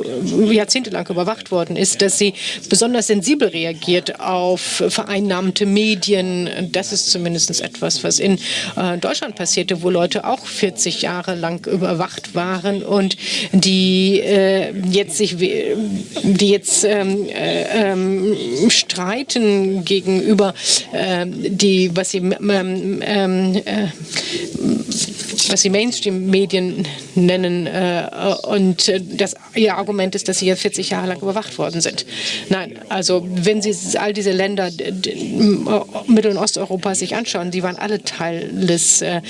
jahrzehntelang überwacht worden ist, dass sie besonders sensibel reagiert auf vereinnahmte Medien? Das ist zumindest etwas, was in äh, Deutschland passierte, wo Leute auch 40 Jahre lang überwacht waren und die äh, jetzt sich, die jetzt ähm, äh, ähm, streiten gegenüber äh, die, was sie ähm, ähm, äh, sie Mainstream-Medien nennen. Äh, und äh, das, ihr Argument ist, dass sie jetzt 40 Jahre lang überwacht worden sind. Nein, also wenn Sie all diese Länder Mittel- und Osteuropas sich anschauen, die waren alle Teil des, äh,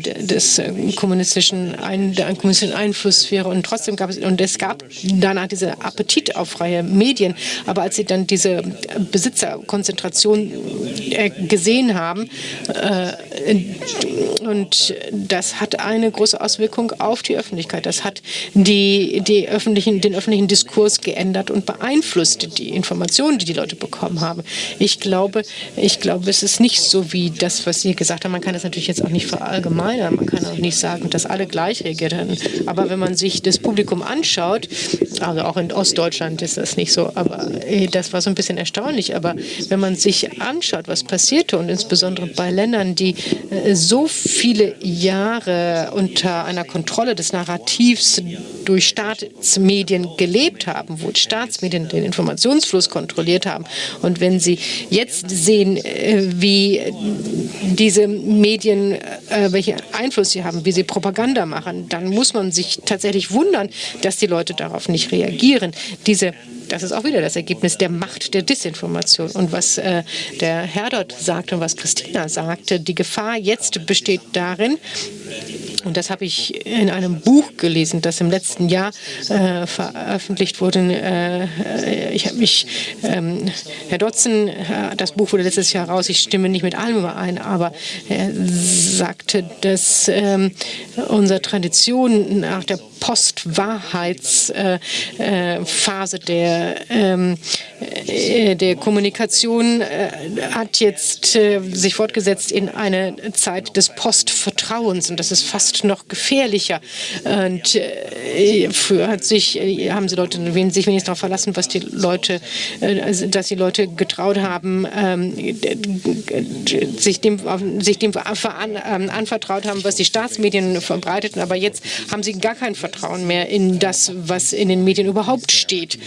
des kommunistischen, Ein der kommunistischen Einflusssphäre und trotzdem gab es, und es gab danach diese Appetit auf freie Medien, aber als sie dann diese Besitzerkonzentration gesehen haben und das hat eine große Auswirkung auf die Öffentlichkeit. Das hat die, die öffentlichen, den öffentlichen Diskurs geändert und beeinflusst die Informationen, die die Leute bekommen haben. Ich glaube, ich glaube, es ist nicht so wie das, was Sie gesagt haben. Man kann das natürlich jetzt auch nicht verallgemeinern. Man kann auch nicht sagen, dass alle gleich reagiert haben. Aber wenn man sich das Publikum anschaut, also auch in Ostdeutschland ist das nicht so, aber das war so ein bisschen erstaunlich. Aber wenn man sich anschaut, was passierte und insbesondere bei Ländern, die äh, so viele Jahre unter einer Kontrolle des Narrativs durch Staatsmedien gelebt haben, wo die Staatsmedien den Informationsfluss kontrolliert haben. Und wenn Sie jetzt sehen, äh, wie diese Medien, äh, welchen Einfluss sie haben, wie sie Propaganda machen, dann muss man sich tatsächlich wundern, dass die Leute darauf nicht reagieren. Diese das ist auch wieder das Ergebnis der Macht der Disinformation. Und was äh, der Herr dort sagte und was Christina sagte, die Gefahr jetzt besteht darin, und das habe ich in einem Buch gelesen, das im letzten Jahr äh, veröffentlicht wurde. Äh, ich habe mich, ähm, Herr Dotzen, äh, das Buch wurde letztes Jahr raus, ich stimme nicht mit allem überein, aber er sagte, dass ähm, unsere Tradition nach der Postwahrheitsphase äh, der, ähm, äh, der Kommunikation äh, hat jetzt äh, sich fortgesetzt in eine Zeit des Postvertrauens und das ist fast noch gefährlicher. Und äh, früher hat sich, äh, haben sie Leute sich wenigstens darauf verlassen, was die Leute, also, dass die Leute getraut haben, ähm, sich dem, sich dem ähm, anvertraut haben, was die Staatsmedien verbreiteten. Aber jetzt haben sie gar kein Vertrauen mehr in das, was in den Medien überhaupt steht.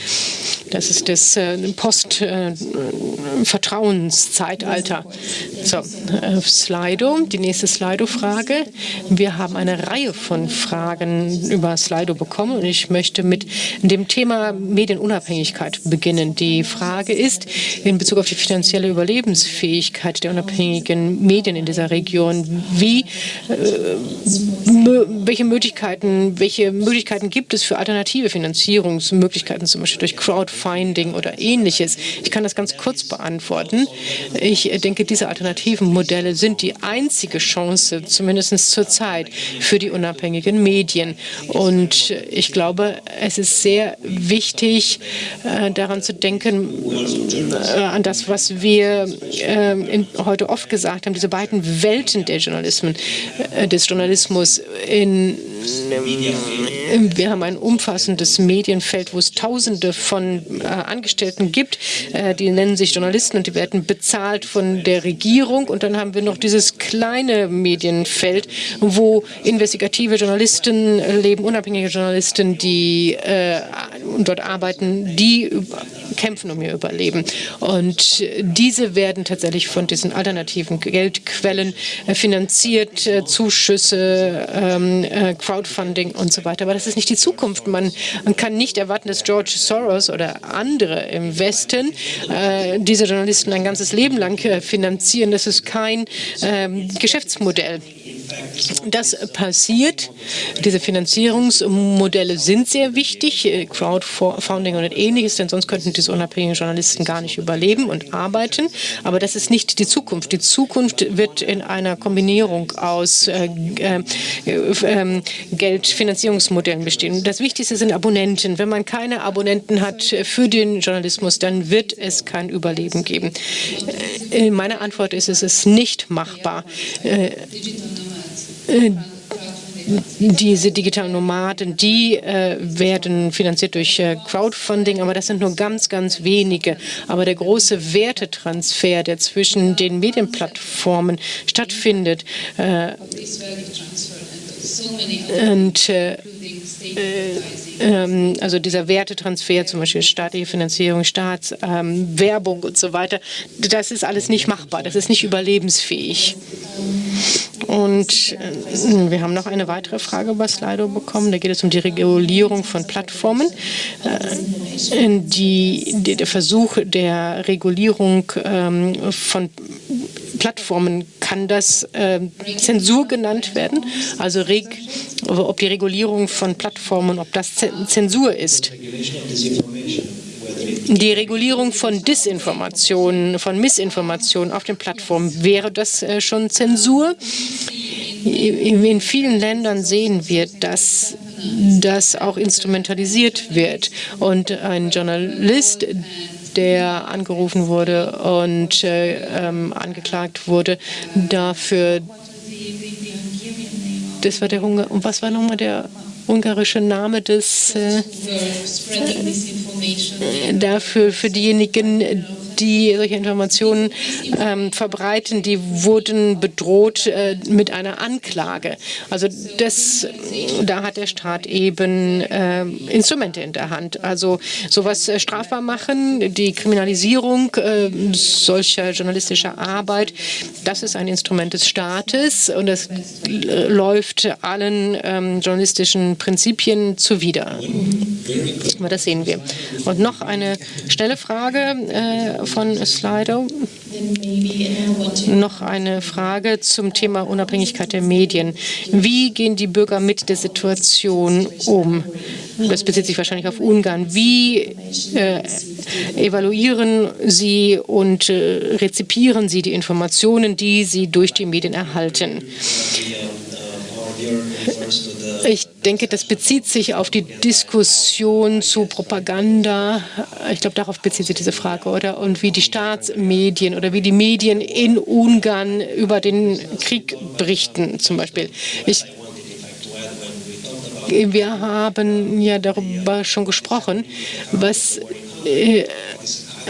Das ist das äh, Post-Vertrauenszeitalter. Äh, so, äh, Slido, die nächste Slido-Frage. Wir haben eine Reihe von Fragen über Slido bekommen und ich möchte mit dem Thema Medienunabhängigkeit beginnen. Die Frage ist in Bezug auf die finanzielle Überlebensfähigkeit der unabhängigen Medien in dieser Region, wie, äh, welche Möglichkeiten, welche Möglichkeiten gibt es für alternative Finanzierungsmöglichkeiten, zum Beispiel durch Crowdfunding oder ähnliches. Ich kann das ganz kurz beantworten. Ich denke, diese alternativen Modelle sind die einzige Chance, zumindest zurzeit, für die unabhängigen Medien. Und ich glaube, es ist sehr wichtig, äh, daran zu denken, äh, an das, was wir äh, heute oft gesagt haben, diese beiden Welten der Journalismen, des Journalismus in wir haben ein umfassendes Medienfeld, wo es Tausende von Angestellten gibt. Die nennen sich Journalisten und die werden bezahlt von der Regierung. Und dann haben wir noch dieses kleine Medienfeld, wo investigative Journalisten leben, unabhängige Journalisten, die äh, dort arbeiten, die kämpfen um ihr Überleben. Und diese werden tatsächlich von diesen alternativen Geldquellen äh, finanziert, äh, Zuschüsse, ähm, äh, Crowdfunding und so weiter. Aber das ist nicht die Zukunft. Man, kann nicht erwarten, dass George Soros oder andere im Westen diese Journalisten ein ganzes Leben lang finanzieren. Das ist kein ähm, Geschäftsmodell. Das passiert. Diese Finanzierungsmodelle sind sehr wichtig, Crowdfunding und ähnliches, denn sonst könnten diese unabhängigen Journalisten gar nicht überleben und arbeiten. Aber das ist nicht die Zukunft. Die Zukunft wird in einer Kombinierung aus äh, äh, äh, Geldfinanzierungsmodellen bestehen. Das Wichtigste sind Abonnenten. Wenn man keine Abonnenten hat für den Journalismus, dann wird es kein Überleben geben. Äh, meine Antwort ist, es ist nicht machbar. Äh, äh, diese digitalen Nomaden, die äh, werden finanziert durch äh, Crowdfunding, aber das sind nur ganz, ganz wenige. Aber der große Wertetransfer, der zwischen den Medienplattformen stattfindet, äh, und äh, ähm, also dieser Wertetransfer, zum Beispiel staatliche Finanzierung, Staatswerbung ähm, und so weiter, das ist alles nicht machbar, das ist nicht überlebensfähig. Und äh, wir haben noch eine weitere Frage über Slido bekommen. Da geht es um die Regulierung von Plattformen. Äh, die, der Versuch der Regulierung ähm, von Plattformen, kann das äh, Zensur genannt werden? Also ob die Regulierung von Plattformen, ob das Zensur ist? Die Regulierung von Disinformationen, von Missinformationen auf den Plattformen, wäre das äh, schon Zensur? In vielen Ländern sehen wir, dass das auch instrumentalisiert wird. Und ein Journalist, der angerufen wurde und äh, ähm, angeklagt wurde dafür. Das war der Hunger. Und was war nochmal der ungarische Name des äh, äh, dafür für diejenigen, die solche Informationen ähm, verbreiten, die wurden bedroht äh, mit einer Anklage. Also das, da hat der Staat eben äh, Instrumente in der Hand. Also sowas äh, strafbar machen, die Kriminalisierung äh, solcher journalistischer Arbeit, das ist ein Instrument des Staates und das läuft allen ähm, Prinzipien zuwider. Aber das sehen wir. Und noch eine schnelle Frage äh, von Slido. Noch eine Frage zum Thema Unabhängigkeit der Medien. Wie gehen die Bürger mit der Situation um? Das bezieht sich wahrscheinlich auf Ungarn. Wie äh, evaluieren Sie und äh, rezipieren Sie die Informationen, die Sie durch die Medien erhalten? Ich denke, das bezieht sich auf die Diskussion zu Propaganda. Ich glaube, darauf bezieht sich diese Frage, oder? Und wie die Staatsmedien oder wie die Medien in Ungarn über den Krieg berichten, zum Beispiel. Ich wir haben ja darüber schon gesprochen, was äh,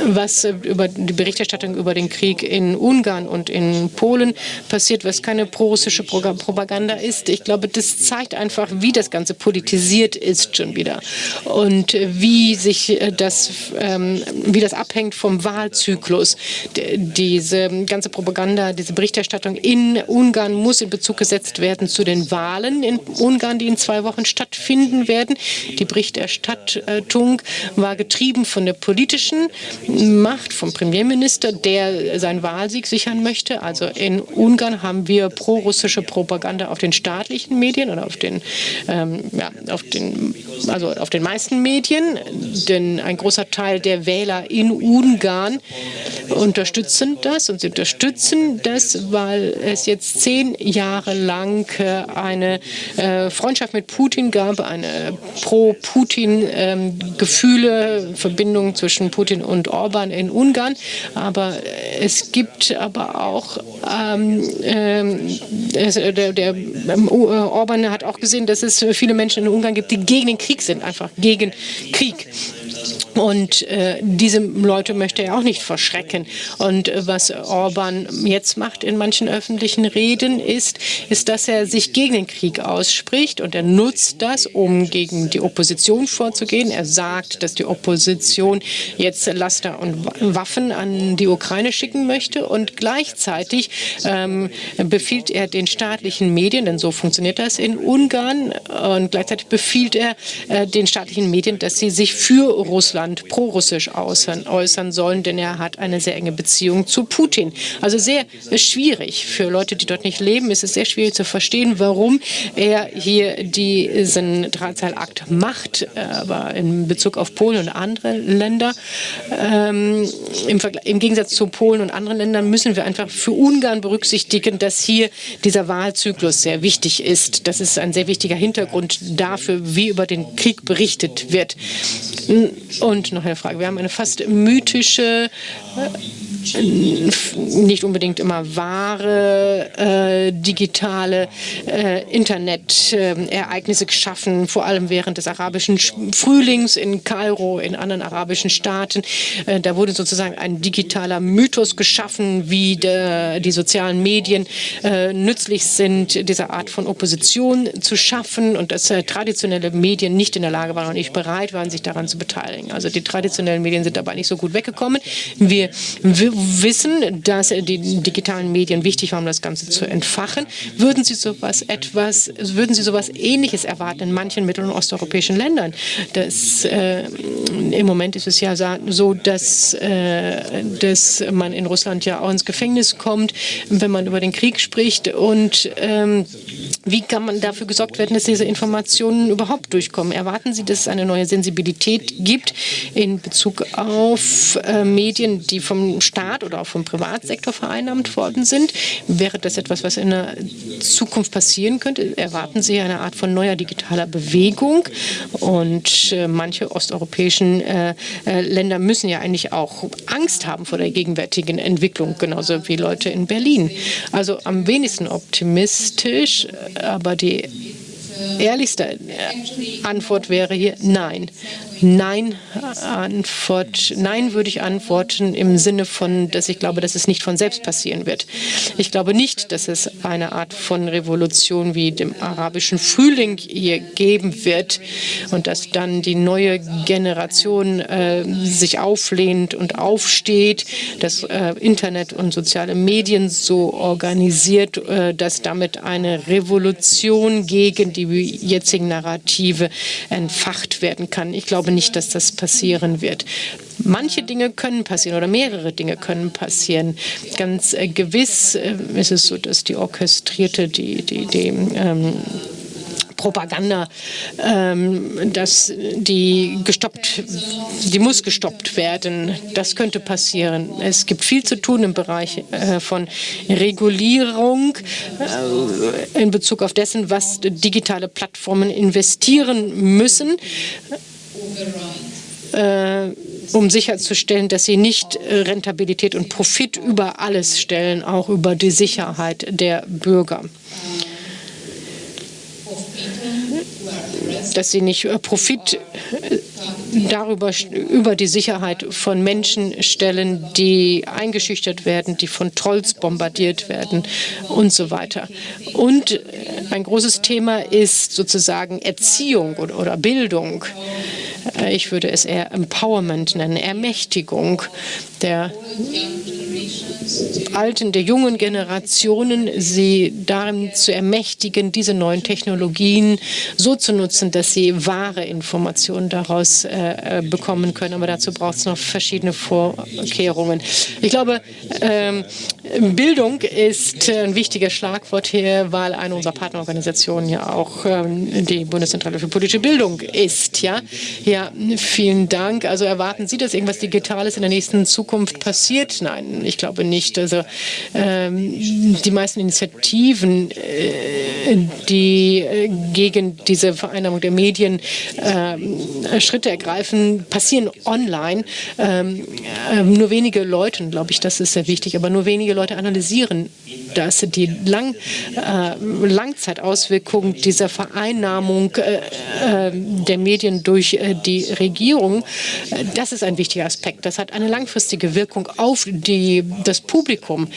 was über die Berichterstattung über den Krieg in Ungarn und in Polen passiert, was keine prorussische Propaganda ist. Ich glaube, das zeigt einfach, wie das Ganze politisiert ist schon wieder und wie sich das, ähm, wie das abhängt vom Wahlzyklus. Diese ganze Propaganda, diese Berichterstattung in Ungarn muss in Bezug gesetzt werden zu den Wahlen in Ungarn, die in zwei Wochen stattfinden werden. Die Berichterstattung war getrieben von der politischen Macht vom Premierminister, der seinen Wahlsieg sichern möchte. Also in Ungarn haben wir pro-russische Propaganda auf den staatlichen Medien oder auf den, ähm, ja, auf den, also auf den meisten Medien, denn ein großer Teil der Wähler in Ungarn unterstützen das und sie unterstützen das, weil es jetzt zehn Jahre lang äh, eine äh, Freundschaft mit Putin gab, eine pro-Putin-Gefühle, ähm, Verbindung zwischen Putin und Orban in Ungarn. Aber es gibt aber auch, ähm, ähm, der, der ähm, Orban hat auch gesehen, dass es viele Menschen in Ungarn gibt, die gegen den Krieg sind, einfach gegen Krieg. Und äh, diese Leute möchte er auch nicht verschrecken. Und äh, was Orban jetzt macht in manchen öffentlichen Reden ist, ist, dass er sich gegen den Krieg ausspricht und er nutzt das, um gegen die Opposition vorzugehen. Er sagt, dass die Opposition jetzt Laster und Waffen an die Ukraine schicken möchte und gleichzeitig ähm, befiehlt er den staatlichen Medien, denn so funktioniert das in Ungarn, und gleichzeitig befiehlt er äh, den staatlichen Medien, dass sie sich für Russland prorussisch äußern, äußern sollen, denn er hat eine sehr enge Beziehung zu Putin. Also sehr schwierig für Leute, die dort nicht leben, ist es sehr schwierig zu verstehen, warum er hier diesen Drahtseilakt macht, aber in Bezug auf Polen und andere Länder. Ähm, im, im, Gegensatz zu Polen und anderen Ländern müssen wir einfach für Ungarn berücksichtigen, dass hier dieser Wahlzyklus sehr wichtig ist. Das ist ein sehr wichtiger Hintergrund dafür, wie über den Krieg berichtet wird. Und noch eine Frage. Wir haben eine fast mythische nicht unbedingt immer wahre äh, digitale äh, Internet-Ereignisse geschaffen, vor allem während des arabischen Frühlings in Kairo, in anderen arabischen Staaten. Äh, da wurde sozusagen ein digitaler Mythos geschaffen, wie de, die sozialen Medien äh, nützlich sind, diese Art von Opposition zu schaffen und dass äh, traditionelle Medien nicht in der Lage waren und nicht bereit waren, sich daran zu beteiligen. Also die traditionellen Medien sind dabei nicht so gut weggekommen. Wir, wir wissen, dass die digitalen Medien wichtig waren, um das Ganze zu entfachen. Würden Sie sowas etwas, würden Sie sowas Ähnliches erwarten in manchen mittel- und osteuropäischen Ländern? Das, äh, Im Moment ist es ja so, dass, äh, dass man in Russland ja auch ins Gefängnis kommt, wenn man über den Krieg spricht. Und ähm, wie kann man dafür gesorgt werden, dass diese Informationen überhaupt durchkommen? Erwarten Sie, dass es eine neue Sensibilität gibt in Bezug auf äh, Medien, die vom Staat oder auch vom Privatsektor vereinnahmt worden sind? Wäre das etwas, was in der Zukunft passieren könnte? Erwarten Sie eine Art von neuer digitaler Bewegung? Und äh, manche osteuropäischen äh, Länder müssen ja eigentlich auch Angst haben vor der gegenwärtigen Entwicklung, genauso wie Leute in Berlin. Also am wenigsten optimistisch aber die ehrlichste Antwort wäre hier nein. Nein, Antwort, nein würde ich antworten im Sinne von, dass ich glaube, dass es nicht von selbst passieren wird. Ich glaube nicht, dass es eine Art von Revolution wie dem arabischen Frühling hier geben wird und dass dann die neue Generation äh, sich auflehnt und aufsteht, das äh, Internet und soziale Medien so organisiert, äh, dass damit eine Revolution gegen die jetzigen Narrative entfacht werden kann. Ich glaube nicht, dass das passieren wird. Manche Dinge können passieren oder mehrere Dinge können passieren. Ganz äh, gewiss äh, ist es so, dass die orchestrierte, die, die, die ähm, Propaganda, ähm, dass die gestoppt, die muss gestoppt werden. Das könnte passieren. Es gibt viel zu tun im Bereich äh, von Regulierung äh, in Bezug auf dessen, was digitale Plattformen investieren müssen. Äh, um sicherzustellen, dass sie nicht Rentabilität und Profit über alles stellen, auch über die Sicherheit der Bürger dass sie nicht äh, Profit äh, darüber über die Sicherheit von Menschen stellen, die eingeschüchtert werden, die von Trolls bombardiert werden und so weiter. Und äh, ein großes Thema ist sozusagen Erziehung oder, oder Bildung. Ich würde es eher Empowerment nennen, Ermächtigung der alten, der jungen Generationen, sie darin zu ermächtigen, diese neuen Technologien so zu nutzen, dass sie wahre Informationen daraus äh, bekommen können. Aber dazu braucht es noch verschiedene Vorkehrungen. Ich glaube, ähm, Bildung ist ein wichtiges Schlagwort hier, weil eine unserer Partnerorganisationen ja auch ähm, die Bundeszentrale für politische Bildung ist. Ja? ja, vielen Dank. Also erwarten Sie, dass irgendwas Digitales in der nächsten Zukunft passiert? Nein, ich glaube nicht. Also ähm, die meisten Initiativen, äh, die äh, gegen diese Vereinnahmung der Medien äh, Schritte ergreifen, passieren online. Ähm, äh, nur wenige Leute, glaube ich, das ist sehr wichtig, aber nur wenige Leute analysieren das, die Lang, äh, Langzeitauswirkungen dieser Vereinnahmung äh, der Medien durch die Regierung. Das ist ein wichtiger Aspekt. Das hat eine langfristige Wirkung auf die, das Publikum.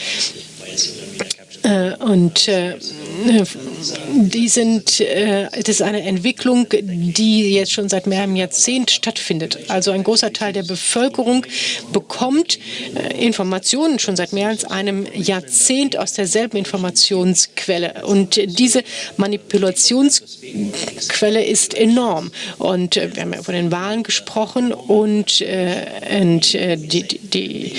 Und die sind, äh, das ist eine Entwicklung, die jetzt schon seit mehreren Jahrzehnt stattfindet. Also ein großer Teil der Bevölkerung bekommt äh, Informationen schon seit mehr als einem Jahrzehnt aus derselben Informationsquelle. Und diese Manipulationsquelle ist enorm. Und äh, wir haben ja von den Wahlen gesprochen und, äh, und äh, die, die, die,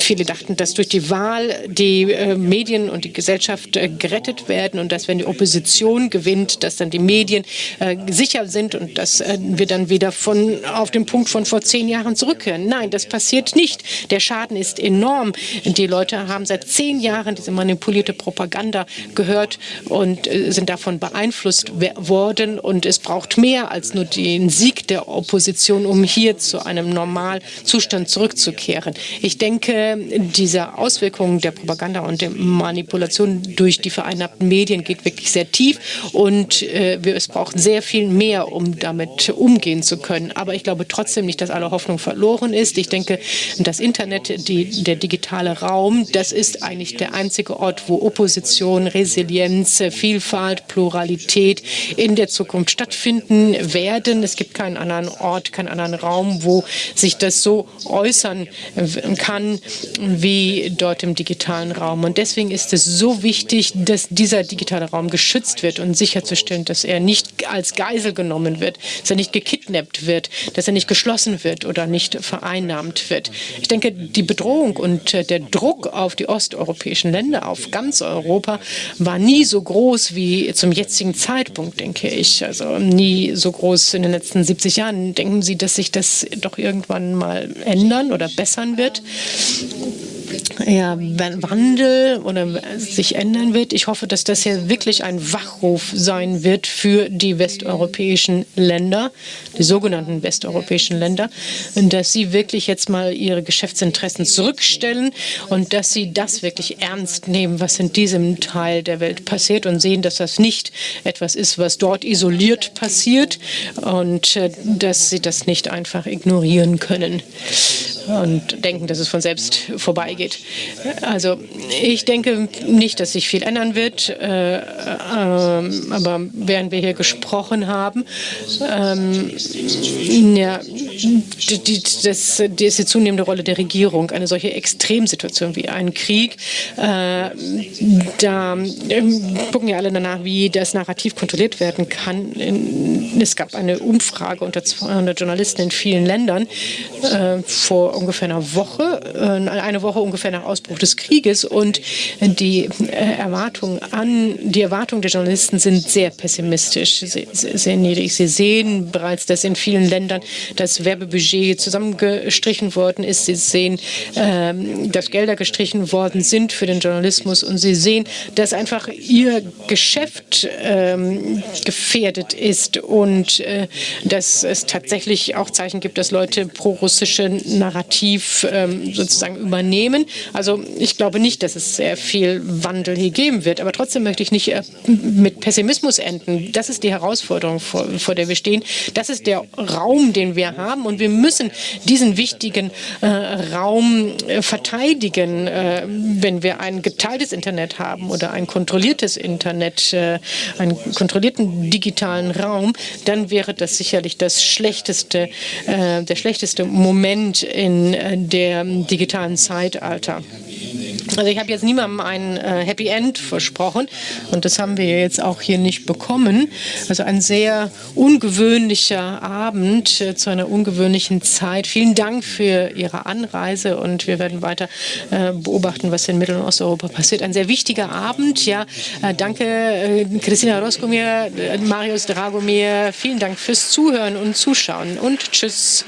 viele dachten, dass durch die Wahl die äh, Medien und die Gesellschaft gerettet werden und dass, wenn die Opposition gewinnt, dass dann die Medien äh, sicher sind und dass äh, wir dann wieder von, auf den Punkt von vor zehn Jahren zurückkehren. Nein, das passiert nicht. Der Schaden ist enorm. Die Leute haben seit zehn Jahren diese manipulierte Propaganda gehört und äh, sind davon beeinflusst worden. Und es braucht mehr als nur den Sieg der Opposition, um hier zu einem Normalzustand zurückzukehren. Ich denke, diese Auswirkungen der Propaganda und der Manipulation durch die vereinnahmten Medien geht wirklich sehr tief und äh, wir, es braucht sehr viel mehr, um damit umgehen zu können. Aber ich glaube trotzdem nicht, dass alle Hoffnung verloren ist. Ich denke, das Internet, die, der digitale Raum, das ist eigentlich der einzige Ort, wo Opposition, Resilienz, Vielfalt, Pluralität in der Zukunft stattfinden werden. Es gibt keinen anderen Ort, keinen anderen Raum, wo sich das so äußern kann wie dort im digitalen Raum. Und deswegen ist es so wichtig, dass dieser digitale Raum geschützt wird und sicherzustellen, dass er nicht als Geisel genommen wird, dass er nicht gekidnappt wird, dass er nicht geschlossen wird oder nicht vereinnahmt wird. Ich denke, die Bedrohung und äh, der Druck auf die osteuropäischen Länder, auf ganz Europa, war nie so groß wie zum jetzigen Zeitpunkt, denke ich. Also nie so groß in den letzten 70 Jahren. Denken Sie, dass sich das doch irgendwann mal ändern oder bessern wird? Ja, Wandel oder sich ändern wird. Ich hoffe, dass das hier wirklich ein Wachruf sein wird für die westeuropäischen Länder, die sogenannten westeuropäischen Länder, dass sie wirklich jetzt mal ihre Geschäftsinteressen zurückstellen und dass sie das wirklich ernst nehmen, was in diesem Teil der Welt passiert und sehen, dass das nicht etwas ist, was dort isoliert passiert und äh, dass sie das nicht einfach ignorieren können. Und denken, dass es von selbst vorbeigeht. Also ich denke nicht, dass sich viel ändern wird, äh, äh, aber während wir hier gesprochen haben, ähm, ja, die, das, diese zunehmende Rolle der Regierung, eine solche Extremsituation wie ein Krieg, äh, da äh, gucken ja alle danach, wie das Narrativ kontrolliert werden kann. Es gab eine Umfrage unter 200 Journalisten in vielen Ländern äh, vor ungefähr einer Woche, äh, eine Woche ungefähr nach Ausbruch des Krieges und die äh, Erwartungen an, die Erwartungen der Journalisten sind sehr pessimistisch, sehr, sehr niedrig. Sie sehen bereits, dass in vielen Ländern das Werbebudget zusammengestrichen worden ist. Sie sehen, ähm, dass Gelder gestrichen worden sind für den Journalismus und sie sehen, dass einfach ihr Geschäft ähm, gefährdet ist und äh, dass es tatsächlich auch Zeichen gibt, dass Leute pro-russische Narrativ ähm, sozusagen übernehmen. Also ich glaube nicht, dass es sehr viel Wandel hier geben wird, aber trotzdem möchte ich nicht äh, mit Pessimismus enden. Das ist die Herausforderung, vor, vor, der wir stehen. Das ist der Raum, den wir haben und wir müssen diesen wichtigen äh, Raum äh, verteidigen, äh, wenn wir ein geteiltes Internet haben oder ein kontrolliertes Internet, äh, einen kontrollierten digitalen Raum, dann wäre das sicherlich das schlechteste, der schlechteste Moment in äh, dem digitalen Zeitalter. Also ich habe jetzt niemandem ein äh, Happy End versprochen und das haben wir jetzt auch hier nicht bekommen. Also ein sehr ungewöhnlicher Abend äh, zu einer ungewöhnlichen Zeit. Vielen Dank für Ihre Anreise und wir werden weiter beobachten, was in Mittel- und Osteuropa passiert. Ein sehr wichtiger Abend. Ja, danke Christina Roskomir, Marius Dragomir. Vielen Dank fürs Zuhören und Zuschauen und tschüss.